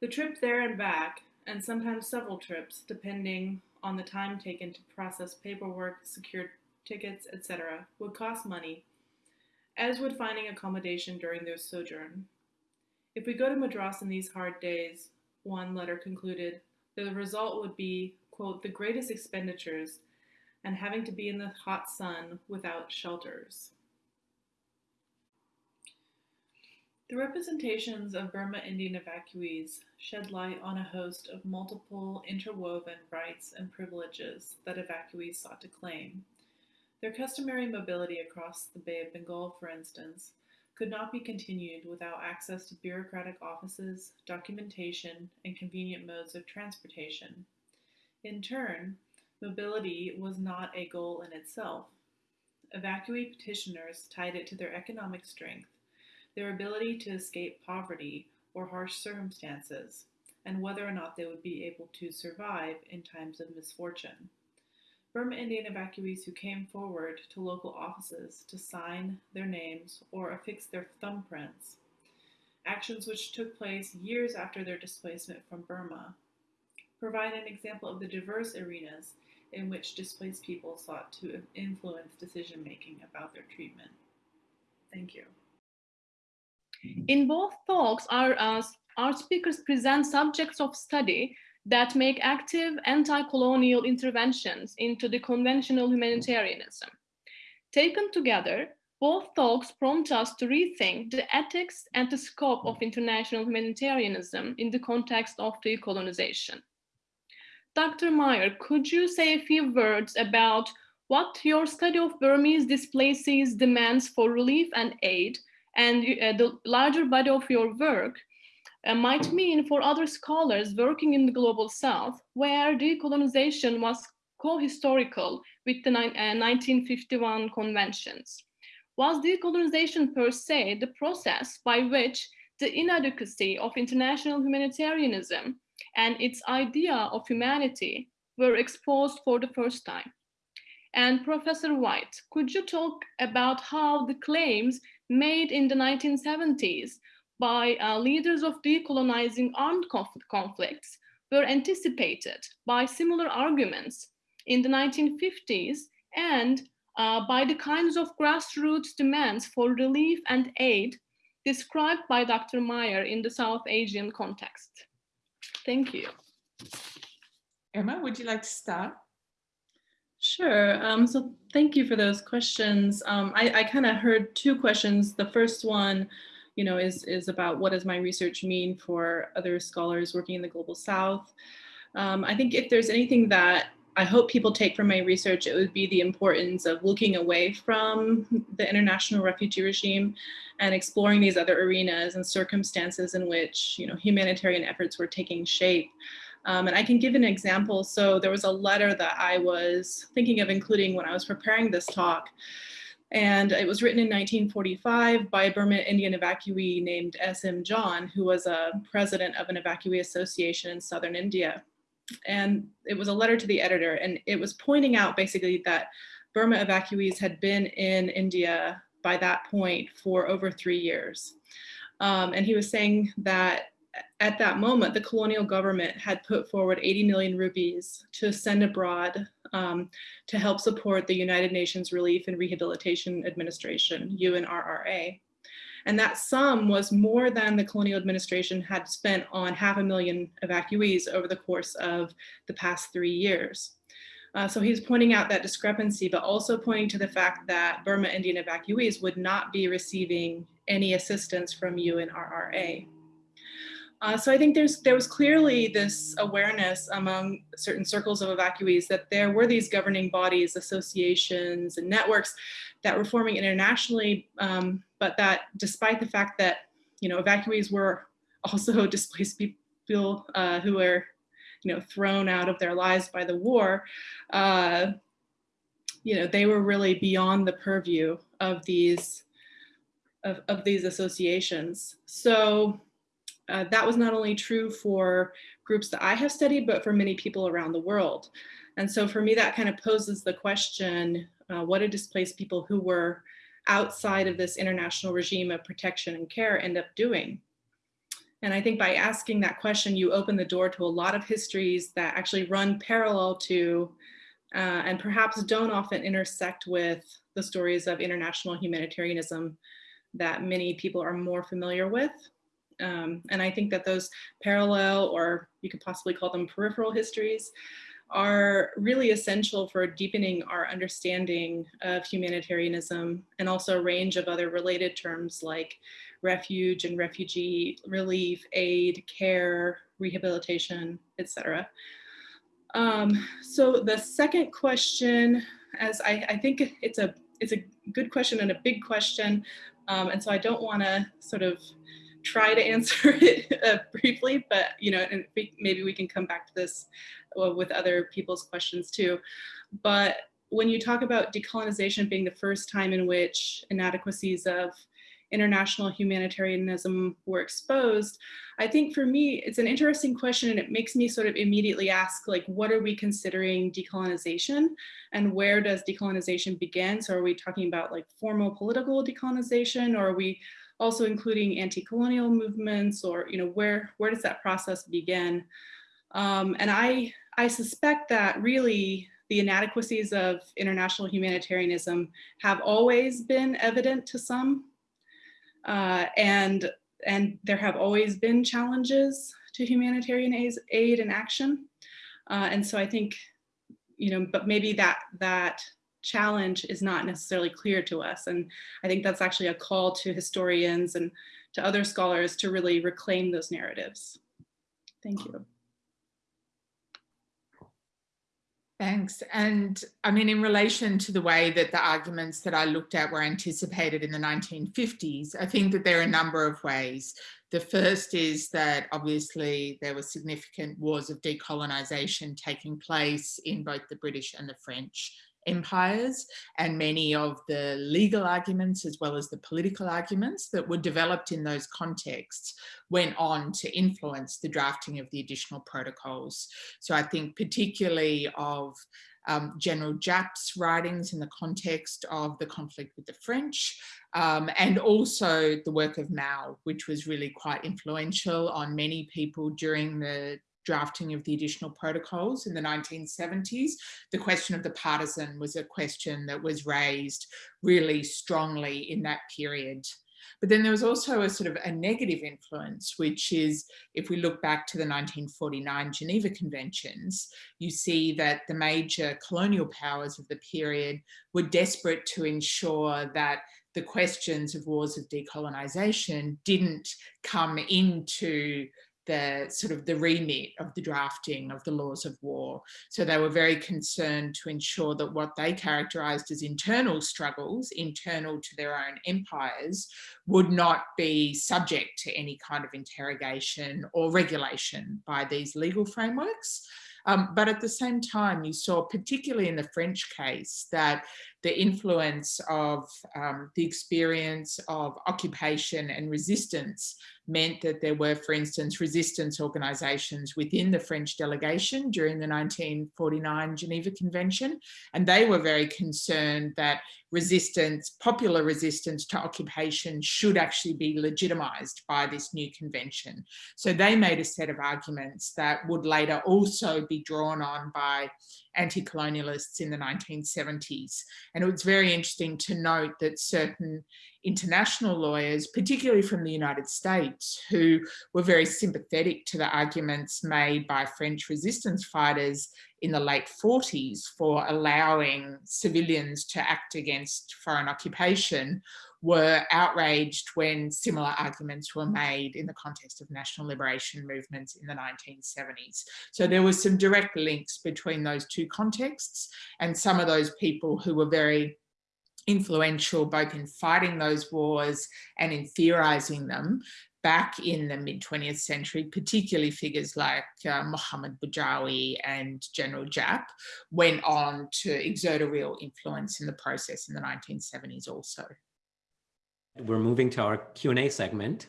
The trip there and back, and sometimes several trips, depending on the time taken to process paperwork, secure tickets, etc., would cost money, as would finding accommodation during their sojourn. If we go to Madras in these hard days, one letter concluded, the result would be, quote, the greatest expenditures and having to be in the hot sun without shelters. The representations of Burma Indian evacuees shed light on a host of multiple interwoven rights and privileges that evacuees sought to claim. Their customary mobility across the Bay of Bengal, for instance, could not be continued without access to bureaucratic offices, documentation, and convenient modes of transportation. In turn, mobility was not a goal in itself. Evacuee petitioners tied it to their economic strength, their ability to escape poverty or harsh circumstances, and whether or not they would be able to survive in times of misfortune. Burma Indian evacuees who came forward to local offices to sign their names or affix their thumbprints, actions which took place years after their displacement from Burma, provide an example of the diverse arenas in which displaced people sought to influence decision making about their treatment. Thank you. In both talks, our, uh, our speakers present subjects of study that make active anti-colonial interventions into the conventional humanitarianism. Taken together, Both talks prompt us to rethink the ethics and the scope of international humanitarianism in the context of decolonization. Dr. Meyer, could you say a few words about what your study of Burmese displacees demands for relief and aid and uh, the larger body of your work uh, might mean for other scholars working in the global south where decolonization was co-historical with the uh, 1951 conventions. Was decolonization per se the process by which the inadequacy of international humanitarianism and its idea of humanity were exposed for the first time? And Professor Whyte, could you talk about how the claims made in the 1970s by uh, leaders of decolonizing armed conf conflicts were anticipated by similar arguments in the 1950s and uh, by the kinds of grassroots demands for relief and aid described by Dr. Meyer in the South Asian context. Thank you. Emma, would you like to start? Sure. Um, so thank you for those questions. Um, I, I kind of heard two questions. The first one, you know, is, is about what does my research mean for other scholars working in the Global South? Um, I think if there's anything that I hope people take from my research, it would be the importance of looking away from the international refugee regime and exploring these other arenas and circumstances in which, you know, humanitarian efforts were taking shape. Um, and I can give an example. So there was a letter that I was thinking of including when I was preparing this talk. And it was written in 1945 by a Burma Indian evacuee named S.M. John, who was a president of an evacuee association in Southern India. And it was a letter to the editor, and it was pointing out basically that Burma evacuees had been in India by that point for over three years. Um, and he was saying that at that moment, the colonial government had put forward 80 million rupees to send abroad um, to help support the United Nations Relief and Rehabilitation Administration, UNRRA. And that sum was more than the colonial administration had spent on half a million evacuees over the course of the past three years. Uh, so he's pointing out that discrepancy, but also pointing to the fact that Burma Indian evacuees would not be receiving any assistance from UNRRA. Uh, so I think there's there was clearly this awareness among certain circles of evacuees that there were these governing bodies, associations, and networks that were forming internationally, um, but that despite the fact that you know evacuees were <laughs> also displaced people uh, who were you know thrown out of their lives by the war, uh, you know they were really beyond the purview of these of, of these associations. So uh, that was not only true for groups that I have studied, but for many people around the world. And so for me, that kind of poses the question, uh, what did displaced people who were outside of this international regime of protection and care end up doing? And I think by asking that question, you open the door to a lot of histories that actually run parallel to uh, and perhaps don't often intersect with the stories of international humanitarianism that many people are more familiar with. Um, and I think that those parallel, or you could possibly call them peripheral histories, are really essential for deepening our understanding of humanitarianism and also a range of other related terms like refuge and refugee relief, aid, care, rehabilitation, etc. Um, so the second question, as I, I, think it's a it's a good question and a big question, um, and so I don't want to sort of try to <laughs> answer it uh, briefly, but you know, and maybe we can come back to this with other people's questions too. But when you talk about decolonization being the first time in which inadequacies of international humanitarianism were exposed, I think for me, it's an interesting question and it makes me sort of immediately ask, like, what are we considering decolonization and where does decolonization begin? So are we talking about like formal political decolonization or are we also including anti-colonial movements or, you know, where, where does that process begin? Um, and I, I suspect that really the inadequacies of international humanitarianism have always been evident to some. Uh, and, and there have always been challenges to humanitarian aid and action. Uh, and so I think, you know, but maybe that, that challenge is not necessarily clear to us. And I think that's actually a call to historians and to other scholars to really reclaim those narratives. Thank you. Thanks. And I mean, in relation to the way that the arguments that I looked at were anticipated in the 1950s, I think that there are a number of ways. The first is that obviously there were significant wars of decolonisation taking place in both the British and the French empires and many of the legal arguments as well as the political arguments that were developed in those contexts went on to influence the drafting of the additional protocols. So I think particularly of um, General Giap's writings in the context of the conflict with the French, um, and also the work of Mao, which was really quite influential on many people during the drafting of the additional protocols in the 1970s, the question of the partisan was a question that was raised really strongly in that period. But then there was also a sort of a negative influence, which is if we look back to the 1949 Geneva Conventions, you see that the major colonial powers of the period were desperate to ensure that the questions of wars of decolonisation didn't come into the sort of the remit of the drafting of the laws of war. So they were very concerned to ensure that what they characterized as internal struggles, internal to their own empires, would not be subject to any kind of interrogation or regulation by these legal frameworks. Um, but at the same time, you saw, particularly in the French case, that the influence of um, the experience of occupation and resistance meant that there were, for instance, resistance organisations within the French delegation during the 1949 Geneva Convention. And they were very concerned that resistance, popular resistance to occupation should actually be legitimised by this new convention. So they made a set of arguments that would later also be drawn on by anti-colonialists in the 1970s. And it was very interesting to note that certain international lawyers, particularly from the United States, who were very sympathetic to the arguments made by French resistance fighters in the late 40s for allowing civilians to act against foreign occupation, were outraged when similar arguments were made in the context of national liberation movements in the 1970s. So there was some direct links between those two contexts and some of those people who were very influential both in fighting those wars and in theorizing them back in the mid 20th century, particularly figures like uh, Mohammad Bedjaoui and General Giap went on to exert a real influence in the process in the 1970s also. We're moving to our Q&A segment.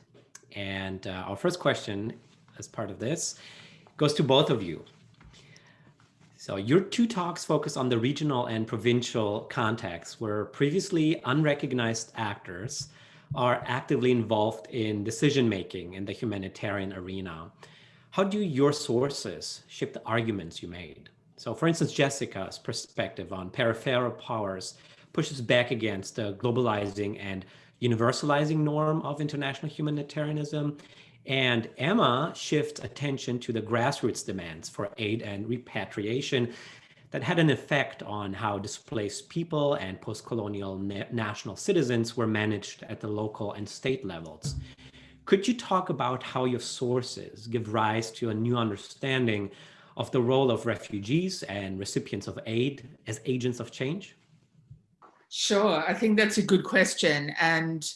And uh, our first question as part of this goes to both of you. So your two talks focus on the regional and provincial context where previously unrecognized actors are actively involved in decision-making in the humanitarian arena. How do your sources shape the arguments you made? So for instance, Jessica's perspective on peripheral powers pushes back against the globalizing and universalizing norm of international humanitarianism. And Emma shifts attention to the grassroots demands for aid and repatriation that had an effect on how displaced people and post-colonial na national citizens were managed at the local and state levels. Could you talk about how your sources give rise to a new understanding of the role of refugees and recipients of aid as agents of change? Sure, I think that's a good question. And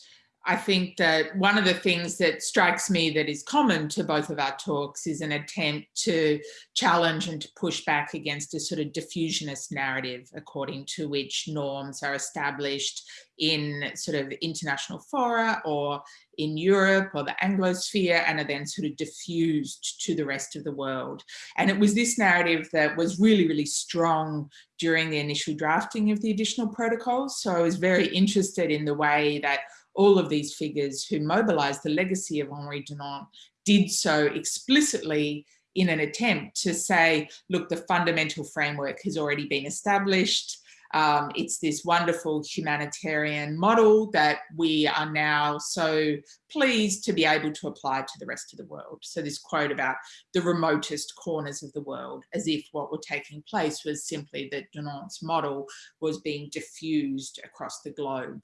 I think that one of the things that strikes me that is common to both of our talks is an attempt to challenge and to push back against a sort of diffusionist narrative according to which norms are established in sort of international fora or in Europe or the Anglosphere and are then sort of diffused to the rest of the world. And it was this narrative that was really, really strong during the initial drafting of the additional protocols. So I was very interested in the way that all of these figures who mobilized the legacy of Henri Dunant did so explicitly in an attempt to say, look, the fundamental framework has already been established. Um, it's this wonderful humanitarian model that we are now so pleased to be able to apply to the rest of the world. So this quote about the remotest corners of the world, as if what were taking place was simply that Dunant's model was being diffused across the globe.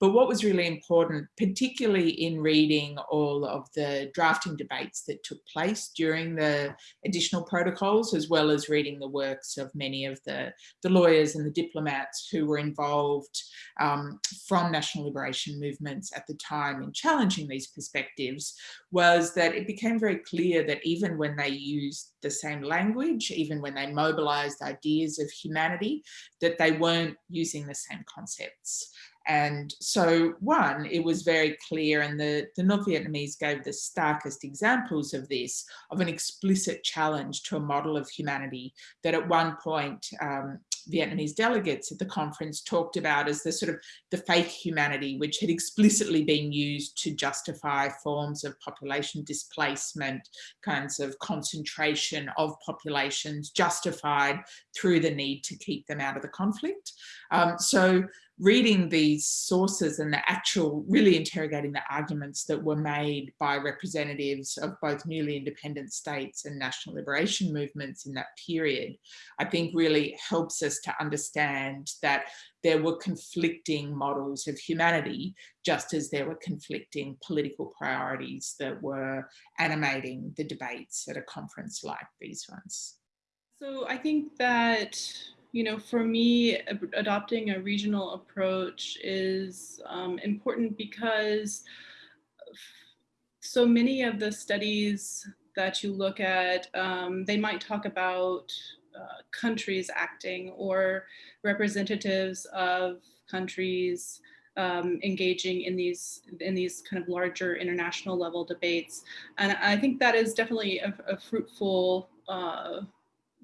But what was really important, particularly in reading all of the drafting debates that took place during the additional protocols, as well as reading the works of many of the, the lawyers and the diplomats who were involved um, from national liberation movements at the time in challenging these perspectives was that it became very clear that even when they used the same language, even when they mobilized ideas of humanity, that they weren't using the same concepts. And so one, it was very clear and the, the North Vietnamese gave the starkest examples of this, of an explicit challenge to a model of humanity that at one point um, Vietnamese delegates at the conference talked about as the sort of the fake humanity, which had explicitly been used to justify forms of population displacement, kinds of concentration of populations justified through the need to keep them out of the conflict. Um, so reading these sources and the actual, really interrogating the arguments that were made by representatives of both newly independent states and national liberation movements in that period, I think really helps us to understand that there were conflicting models of humanity, just as there were conflicting political priorities that were animating the debates at a conference like these ones. So I think that you know, for me, adopting a regional approach is um, important because so many of the studies that you look at, um, they might talk about uh, countries acting or representatives of countries um, engaging in these in these kind of larger international level debates. And I think that is definitely a, a fruitful uh,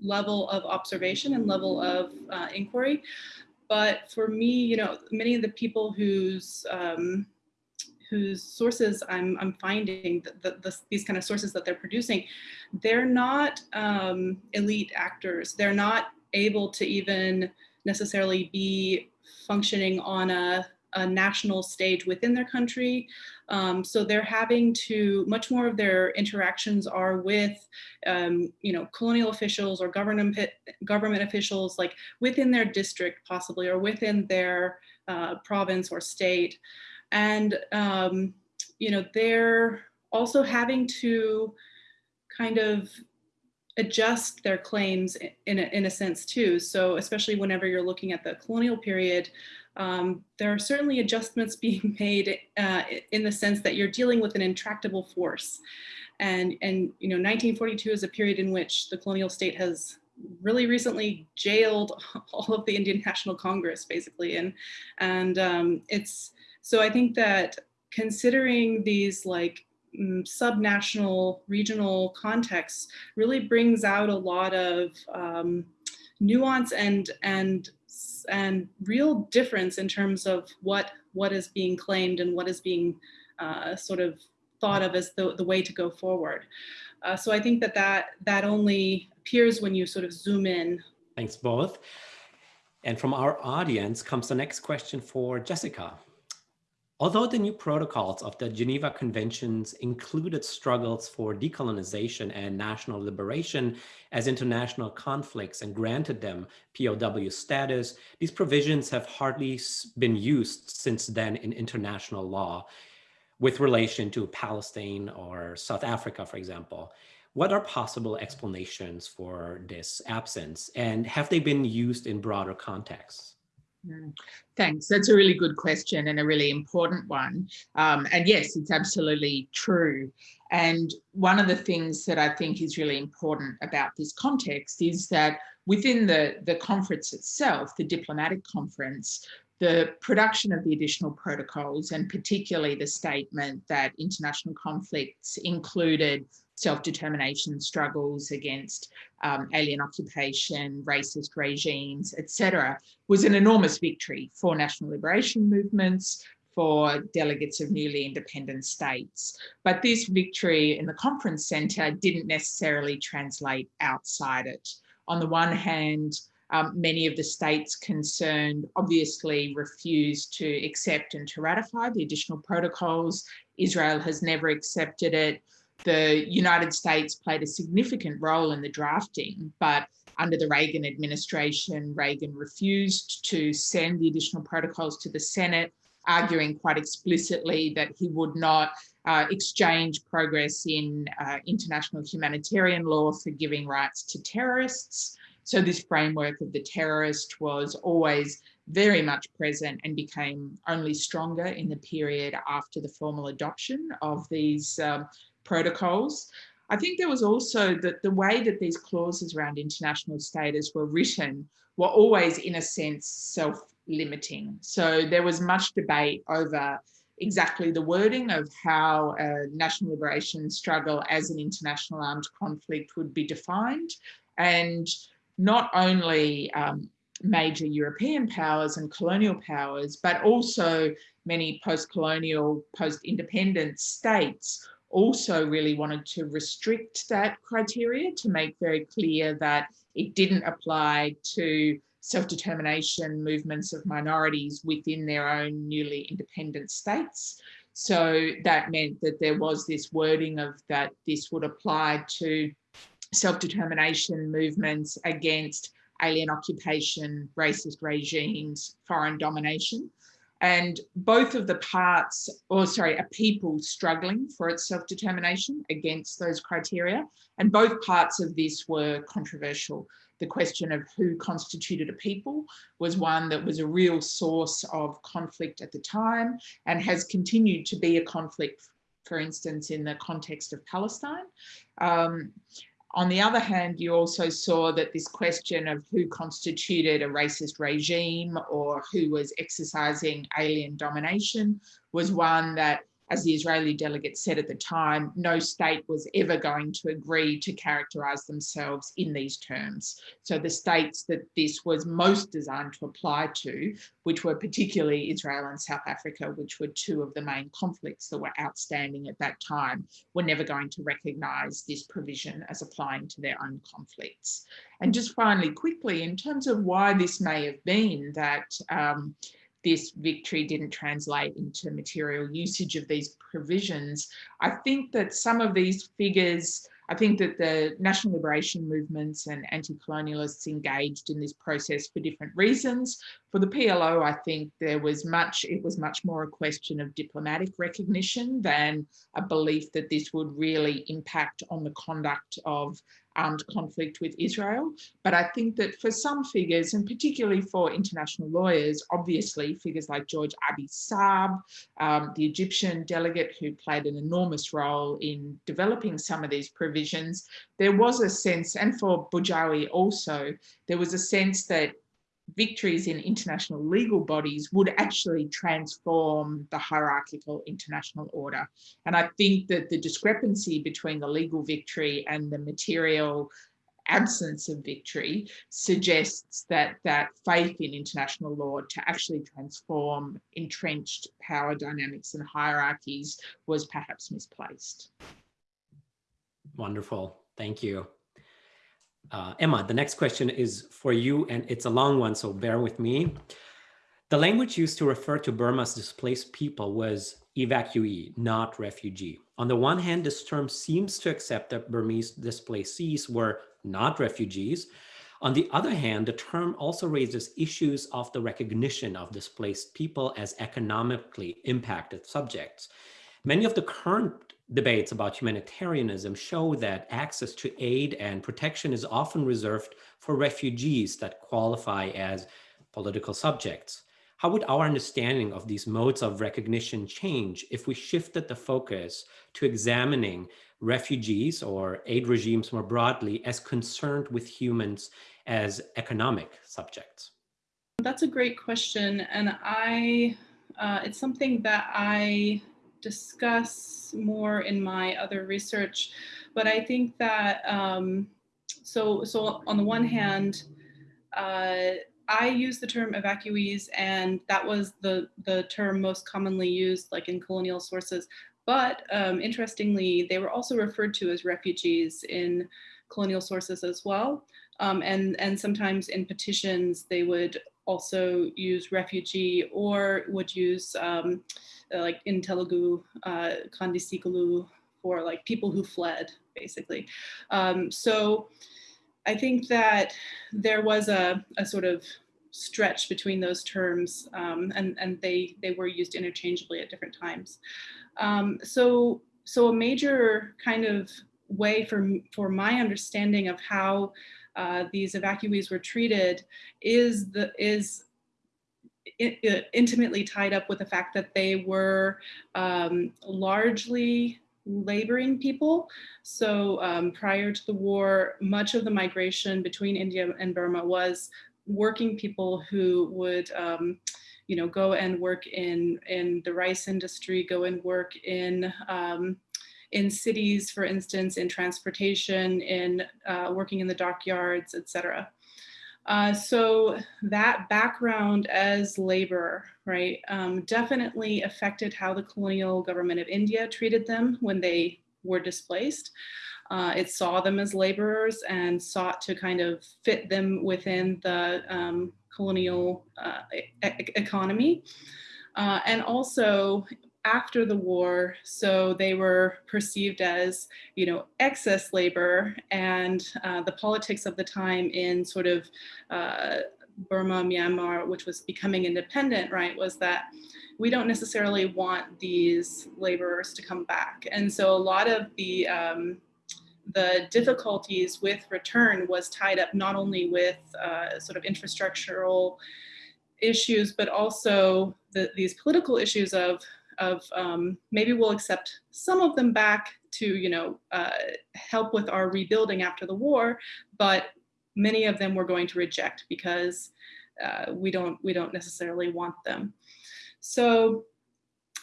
level of observation and level of uh, inquiry. But for me, you know, many of the people whose um, whose sources I'm, I'm finding, the, the, these kind of sources that they're producing, they're not um, elite actors. They're not able to even necessarily be functioning on a a national stage within their country. Um, so they're having to, much more of their interactions are with, um, you know, colonial officials or government, government officials like within their district possibly or within their uh, province or state. And, um, you know, they're also having to kind of adjust their claims in a, in a sense too. So especially whenever you're looking at the colonial period, um, there are certainly adjustments <laughs> being made uh, in the sense that you're dealing with an intractable force. And, and you know, 1942 is a period in which the colonial state has really recently jailed <laughs> all of the Indian National Congress, basically. And, and um, it's, so I think that considering these like mm, subnational regional contexts really brings out a lot of um, nuance and, and and real difference in terms of what what is being claimed and what is being uh, sort of thought of as the, the way to go forward. Uh, so I think that, that that only appears when you sort of zoom in. Thanks both. And from our audience comes the next question for Jessica. Although the new protocols of the Geneva Conventions included struggles for decolonization and national liberation as international conflicts and granted them POW status, these provisions have hardly been used since then in international law with relation to Palestine or South Africa, for example. What are possible explanations for this absence and have they been used in broader contexts? Mm. Thanks. That's a really good question and a really important one. Um, and yes, it's absolutely true. And one of the things that I think is really important about this context is that within the, the conference itself, the diplomatic conference, the production of the additional protocols and particularly the statement that international conflicts included self-determination struggles against um, alien occupation, racist regimes, etc., was an enormous victory for national liberation movements, for delegates of newly independent states. But this victory in the conference centre didn't necessarily translate outside it. On the one hand, Um, many of the states concerned obviously refused to accept and to ratify the additional protocols. Israel has never accepted it. The United States played a significant role in the drafting, but under the Reagan administration, Reagan refused to send the additional protocols to the Senate, arguing quite explicitly that he would not uh, exchange progress in uh, international humanitarian law for giving rights to terrorists. So this framework of the terrorist was always very much present and became only stronger in the period after the formal adoption of these um, protocols. I think there was also that the way that these clauses around international status were written were always, in a sense, self-limiting. So there was much debate over exactly the wording of how a national liberation struggle as an international armed conflict would be defined. And not only um, major European powers and colonial powers, but also many post-colonial, post-independent states also really wanted to restrict that criteria to make very clear that it didn't apply to self-determination movements of minorities within their own newly independent states. So that meant that there was this wording of that this would apply to self-determination movements against alien occupation, racist regimes, foreign domination and both of the parts, or sorry, a people struggling for its self-determination against those criteria, and both parts of this were controversial. The question of who constituted a people was one that was a real source of conflict at the time and has continued to be a conflict, for instance, in the context of Palestine. Um, on the other hand, you also saw that this question of who constituted a racist regime or who was exercising alien domination was one that as the Israeli delegate said at the time, no state was ever going to agree to characterize themselves in these terms. So the states that this was most designed to apply to, which were particularly Israel and South Africa, which were two of the main conflicts that were outstanding at that time, were never going to recognize this provision as applying to their own conflicts. And just finally, quickly, in terms of why this may have been that um, this victory didn't translate into material usage of these provisions. I think that some of these figures, I think that the national liberation movements and anti-colonialists engaged in this process for different reasons. For the PLO, I think there was much, it was much more a question of diplomatic recognition than a belief that this would really impact on the conduct of armed conflict with Israel. But I think that for some figures, and particularly for international lawyers, obviously figures like George Abi Saab, um, the Egyptian delegate who played an enormous role in developing some of these provisions, there was a sense, and for Bedjaoui also, there was a sense that victories in international legal bodies would actually transform the hierarchical international order. And I think that the discrepancy between the legal victory and the material absence of victory suggests that that faith in international law to actually transform entrenched power dynamics and hierarchies was perhaps misplaced. Wonderful. Thank you. Uh, Emma, the next question is for you, and it's a long one, so bear with me. The language used to refer to Burma's displaced people was evacuee, not refugee. On the one hand, this term seems to accept that Burmese displacees were not refugees. On the other hand, the term also raises issues of the recognition of displaced people as economically impacted subjects. Many of the current debates about humanitarianism show that access to aid and protection is often reserved for refugees that qualify as political subjects. How would our understanding of these modes of recognition change if we shifted the focus to examining refugees or aid regimes more broadly as concerned with humans as economic subjects? That's a great question. And I, uh, it's something that I discuss more in my other research, but I think that, um, so, so on the one hand, uh, I use the term evacuees and that was the, the term most commonly used like in colonial sources. But um, interestingly, they were also referred to as refugees in colonial sources as well. Um, and, and sometimes in petitions, they would also use refugee or would use um, uh, like in Telugu, uh, Kandisikalu for like people who fled basically. Um, so I think that there was a, a sort of stretch between those terms um, and, and they, they were used interchangeably at different times. Um, so, so a major kind of way for, for my understanding of how uh, these evacuees were treated is, the, is intimately tied up with the fact that they were um, largely laboring people. So um, prior to the war, much of the migration between India and Burma was working people who would, um, you know, go and work in, in the rice industry, go and work in, um, in cities, for instance, in transportation, in uh, working in the dockyards, etc. Uh, so that background as labor, right, um, definitely affected how the colonial government of India treated them when they were displaced. Uh, it saw them as laborers and sought to kind of fit them within the um, colonial uh, e economy. Uh, and also after the war, so they were perceived as, you know, excess labor and uh, the politics of the time in sort of uh, Burma, Myanmar, which was becoming independent, right, was that we don't necessarily want these laborers to come back. And so a lot of the um, the difficulties with return was tied up not only with uh, sort of infrastructural issues, but also the, these political issues of of um, maybe we'll accept some of them back to, you know, uh, help with our rebuilding after the war, but many of them we're going to reject because uh, we don't we don't necessarily want them. So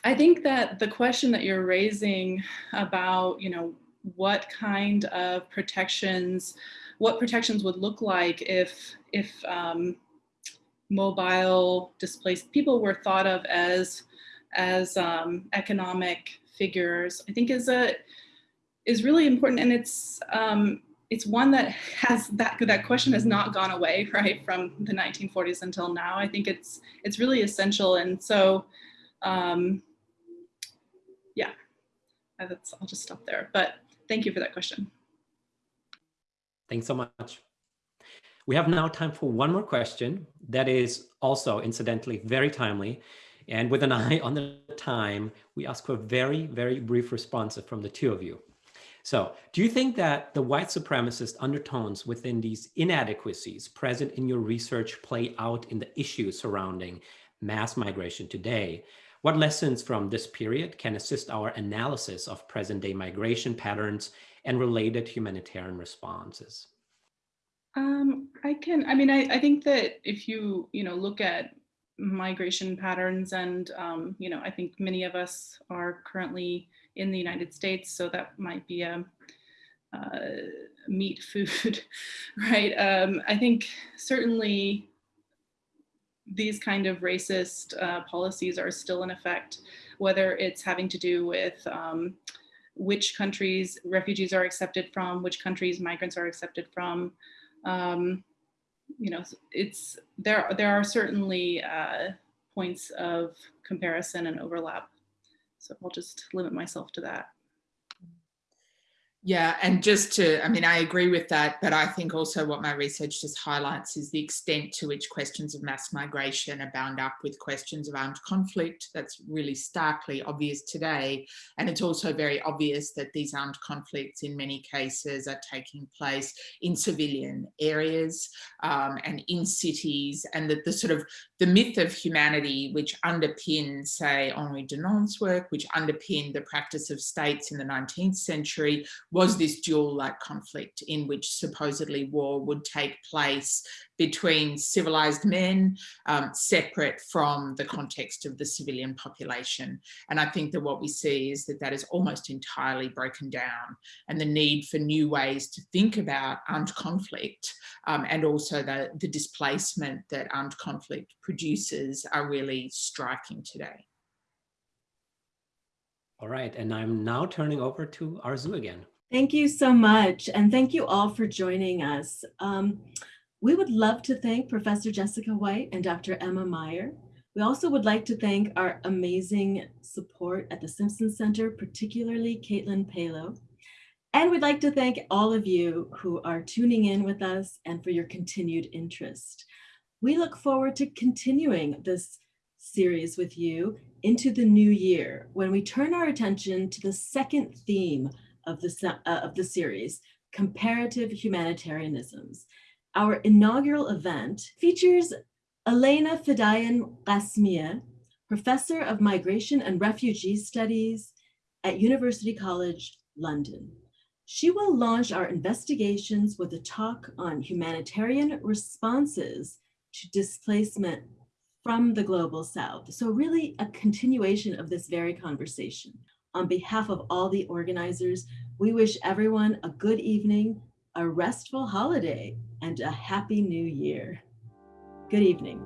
I think that the question that you're raising about, you know, what kind of protections, what protections would look like if if um, mobile displaced people were thought of as as um, economic figures, I think is a is really important, and it's um, it's one that has that that question has not gone away <laughs> right from the 1940s until now. I think it's it's really essential, and so um, yeah, that's I'll just stop there. But thank you for that question. Thanks so much. We have now time for one more question that is also incidentally very timely. And with an eye <laughs> on the time, we ask for a very, very brief response from the two of you. So do you think that the white supremacist undertones within these inadequacies present in your research play out in the issues surrounding mass migration today? What lessons from this period can assist our analysis of present day migration patterns and related humanitarian responses? Um, I can, I mean, I, I think that if you, you know, look at migration patterns and um, you know I think many of us are currently in the United States so that might be a uh, meat food <laughs> right? Um, I think certainly these kind of racist uh, policies are still in effect whether it's having to do with um, which countries refugees are accepted from which countries migrants are accepted from. Um, you know, it's there. There are certainly uh, points of comparison and overlap. So I'll just limit myself to that. Yeah, and just to, I mean, I agree with that, but I think also what my research just highlights is the extent to which questions of mass migration are bound up with questions of armed conflict. That's really starkly obvious today. And it's also very obvious that these armed conflicts in many cases are taking place in civilian areas um, and in cities and that the sort of the myth of humanity which underpins, say, Henri Dunant's work, which underpinned the practice of states in the 19th century, was this dual-like conflict in which supposedly war would take place between civilized men um, separate from the context of the civilian population. And I think that what we see is that that is almost entirely broken down and the need for new ways to think about armed conflict um, and also the, the displacement that armed conflict produces are really striking today. All right, and I'm now turning over to Arzoo again. Thank you so much. And thank you all for joining us. Um, we would love to thank Professor Jessica Whyte and Dr. Emma Meyer. We also would like to thank our amazing support at the Simpson Center, particularly Caitlin Palo. And we'd like to thank all of you who are tuning in with us and for your continued interest. We look forward to continuing this series with you into the new year when we turn our attention to the second theme of the, uh, of the series, Comparative Humanitarianisms. Our inaugural event features Elena Fiddian-Qasmiyeh, Professor of Migration and Refugee Studies at University College, London. She will launch our investigations with a talk on humanitarian responses to displacement from the global south. So really a continuation of this very conversation. On behalf of all the organizers, we wish everyone a good evening, a restful holiday, and a happy new year. Good evening.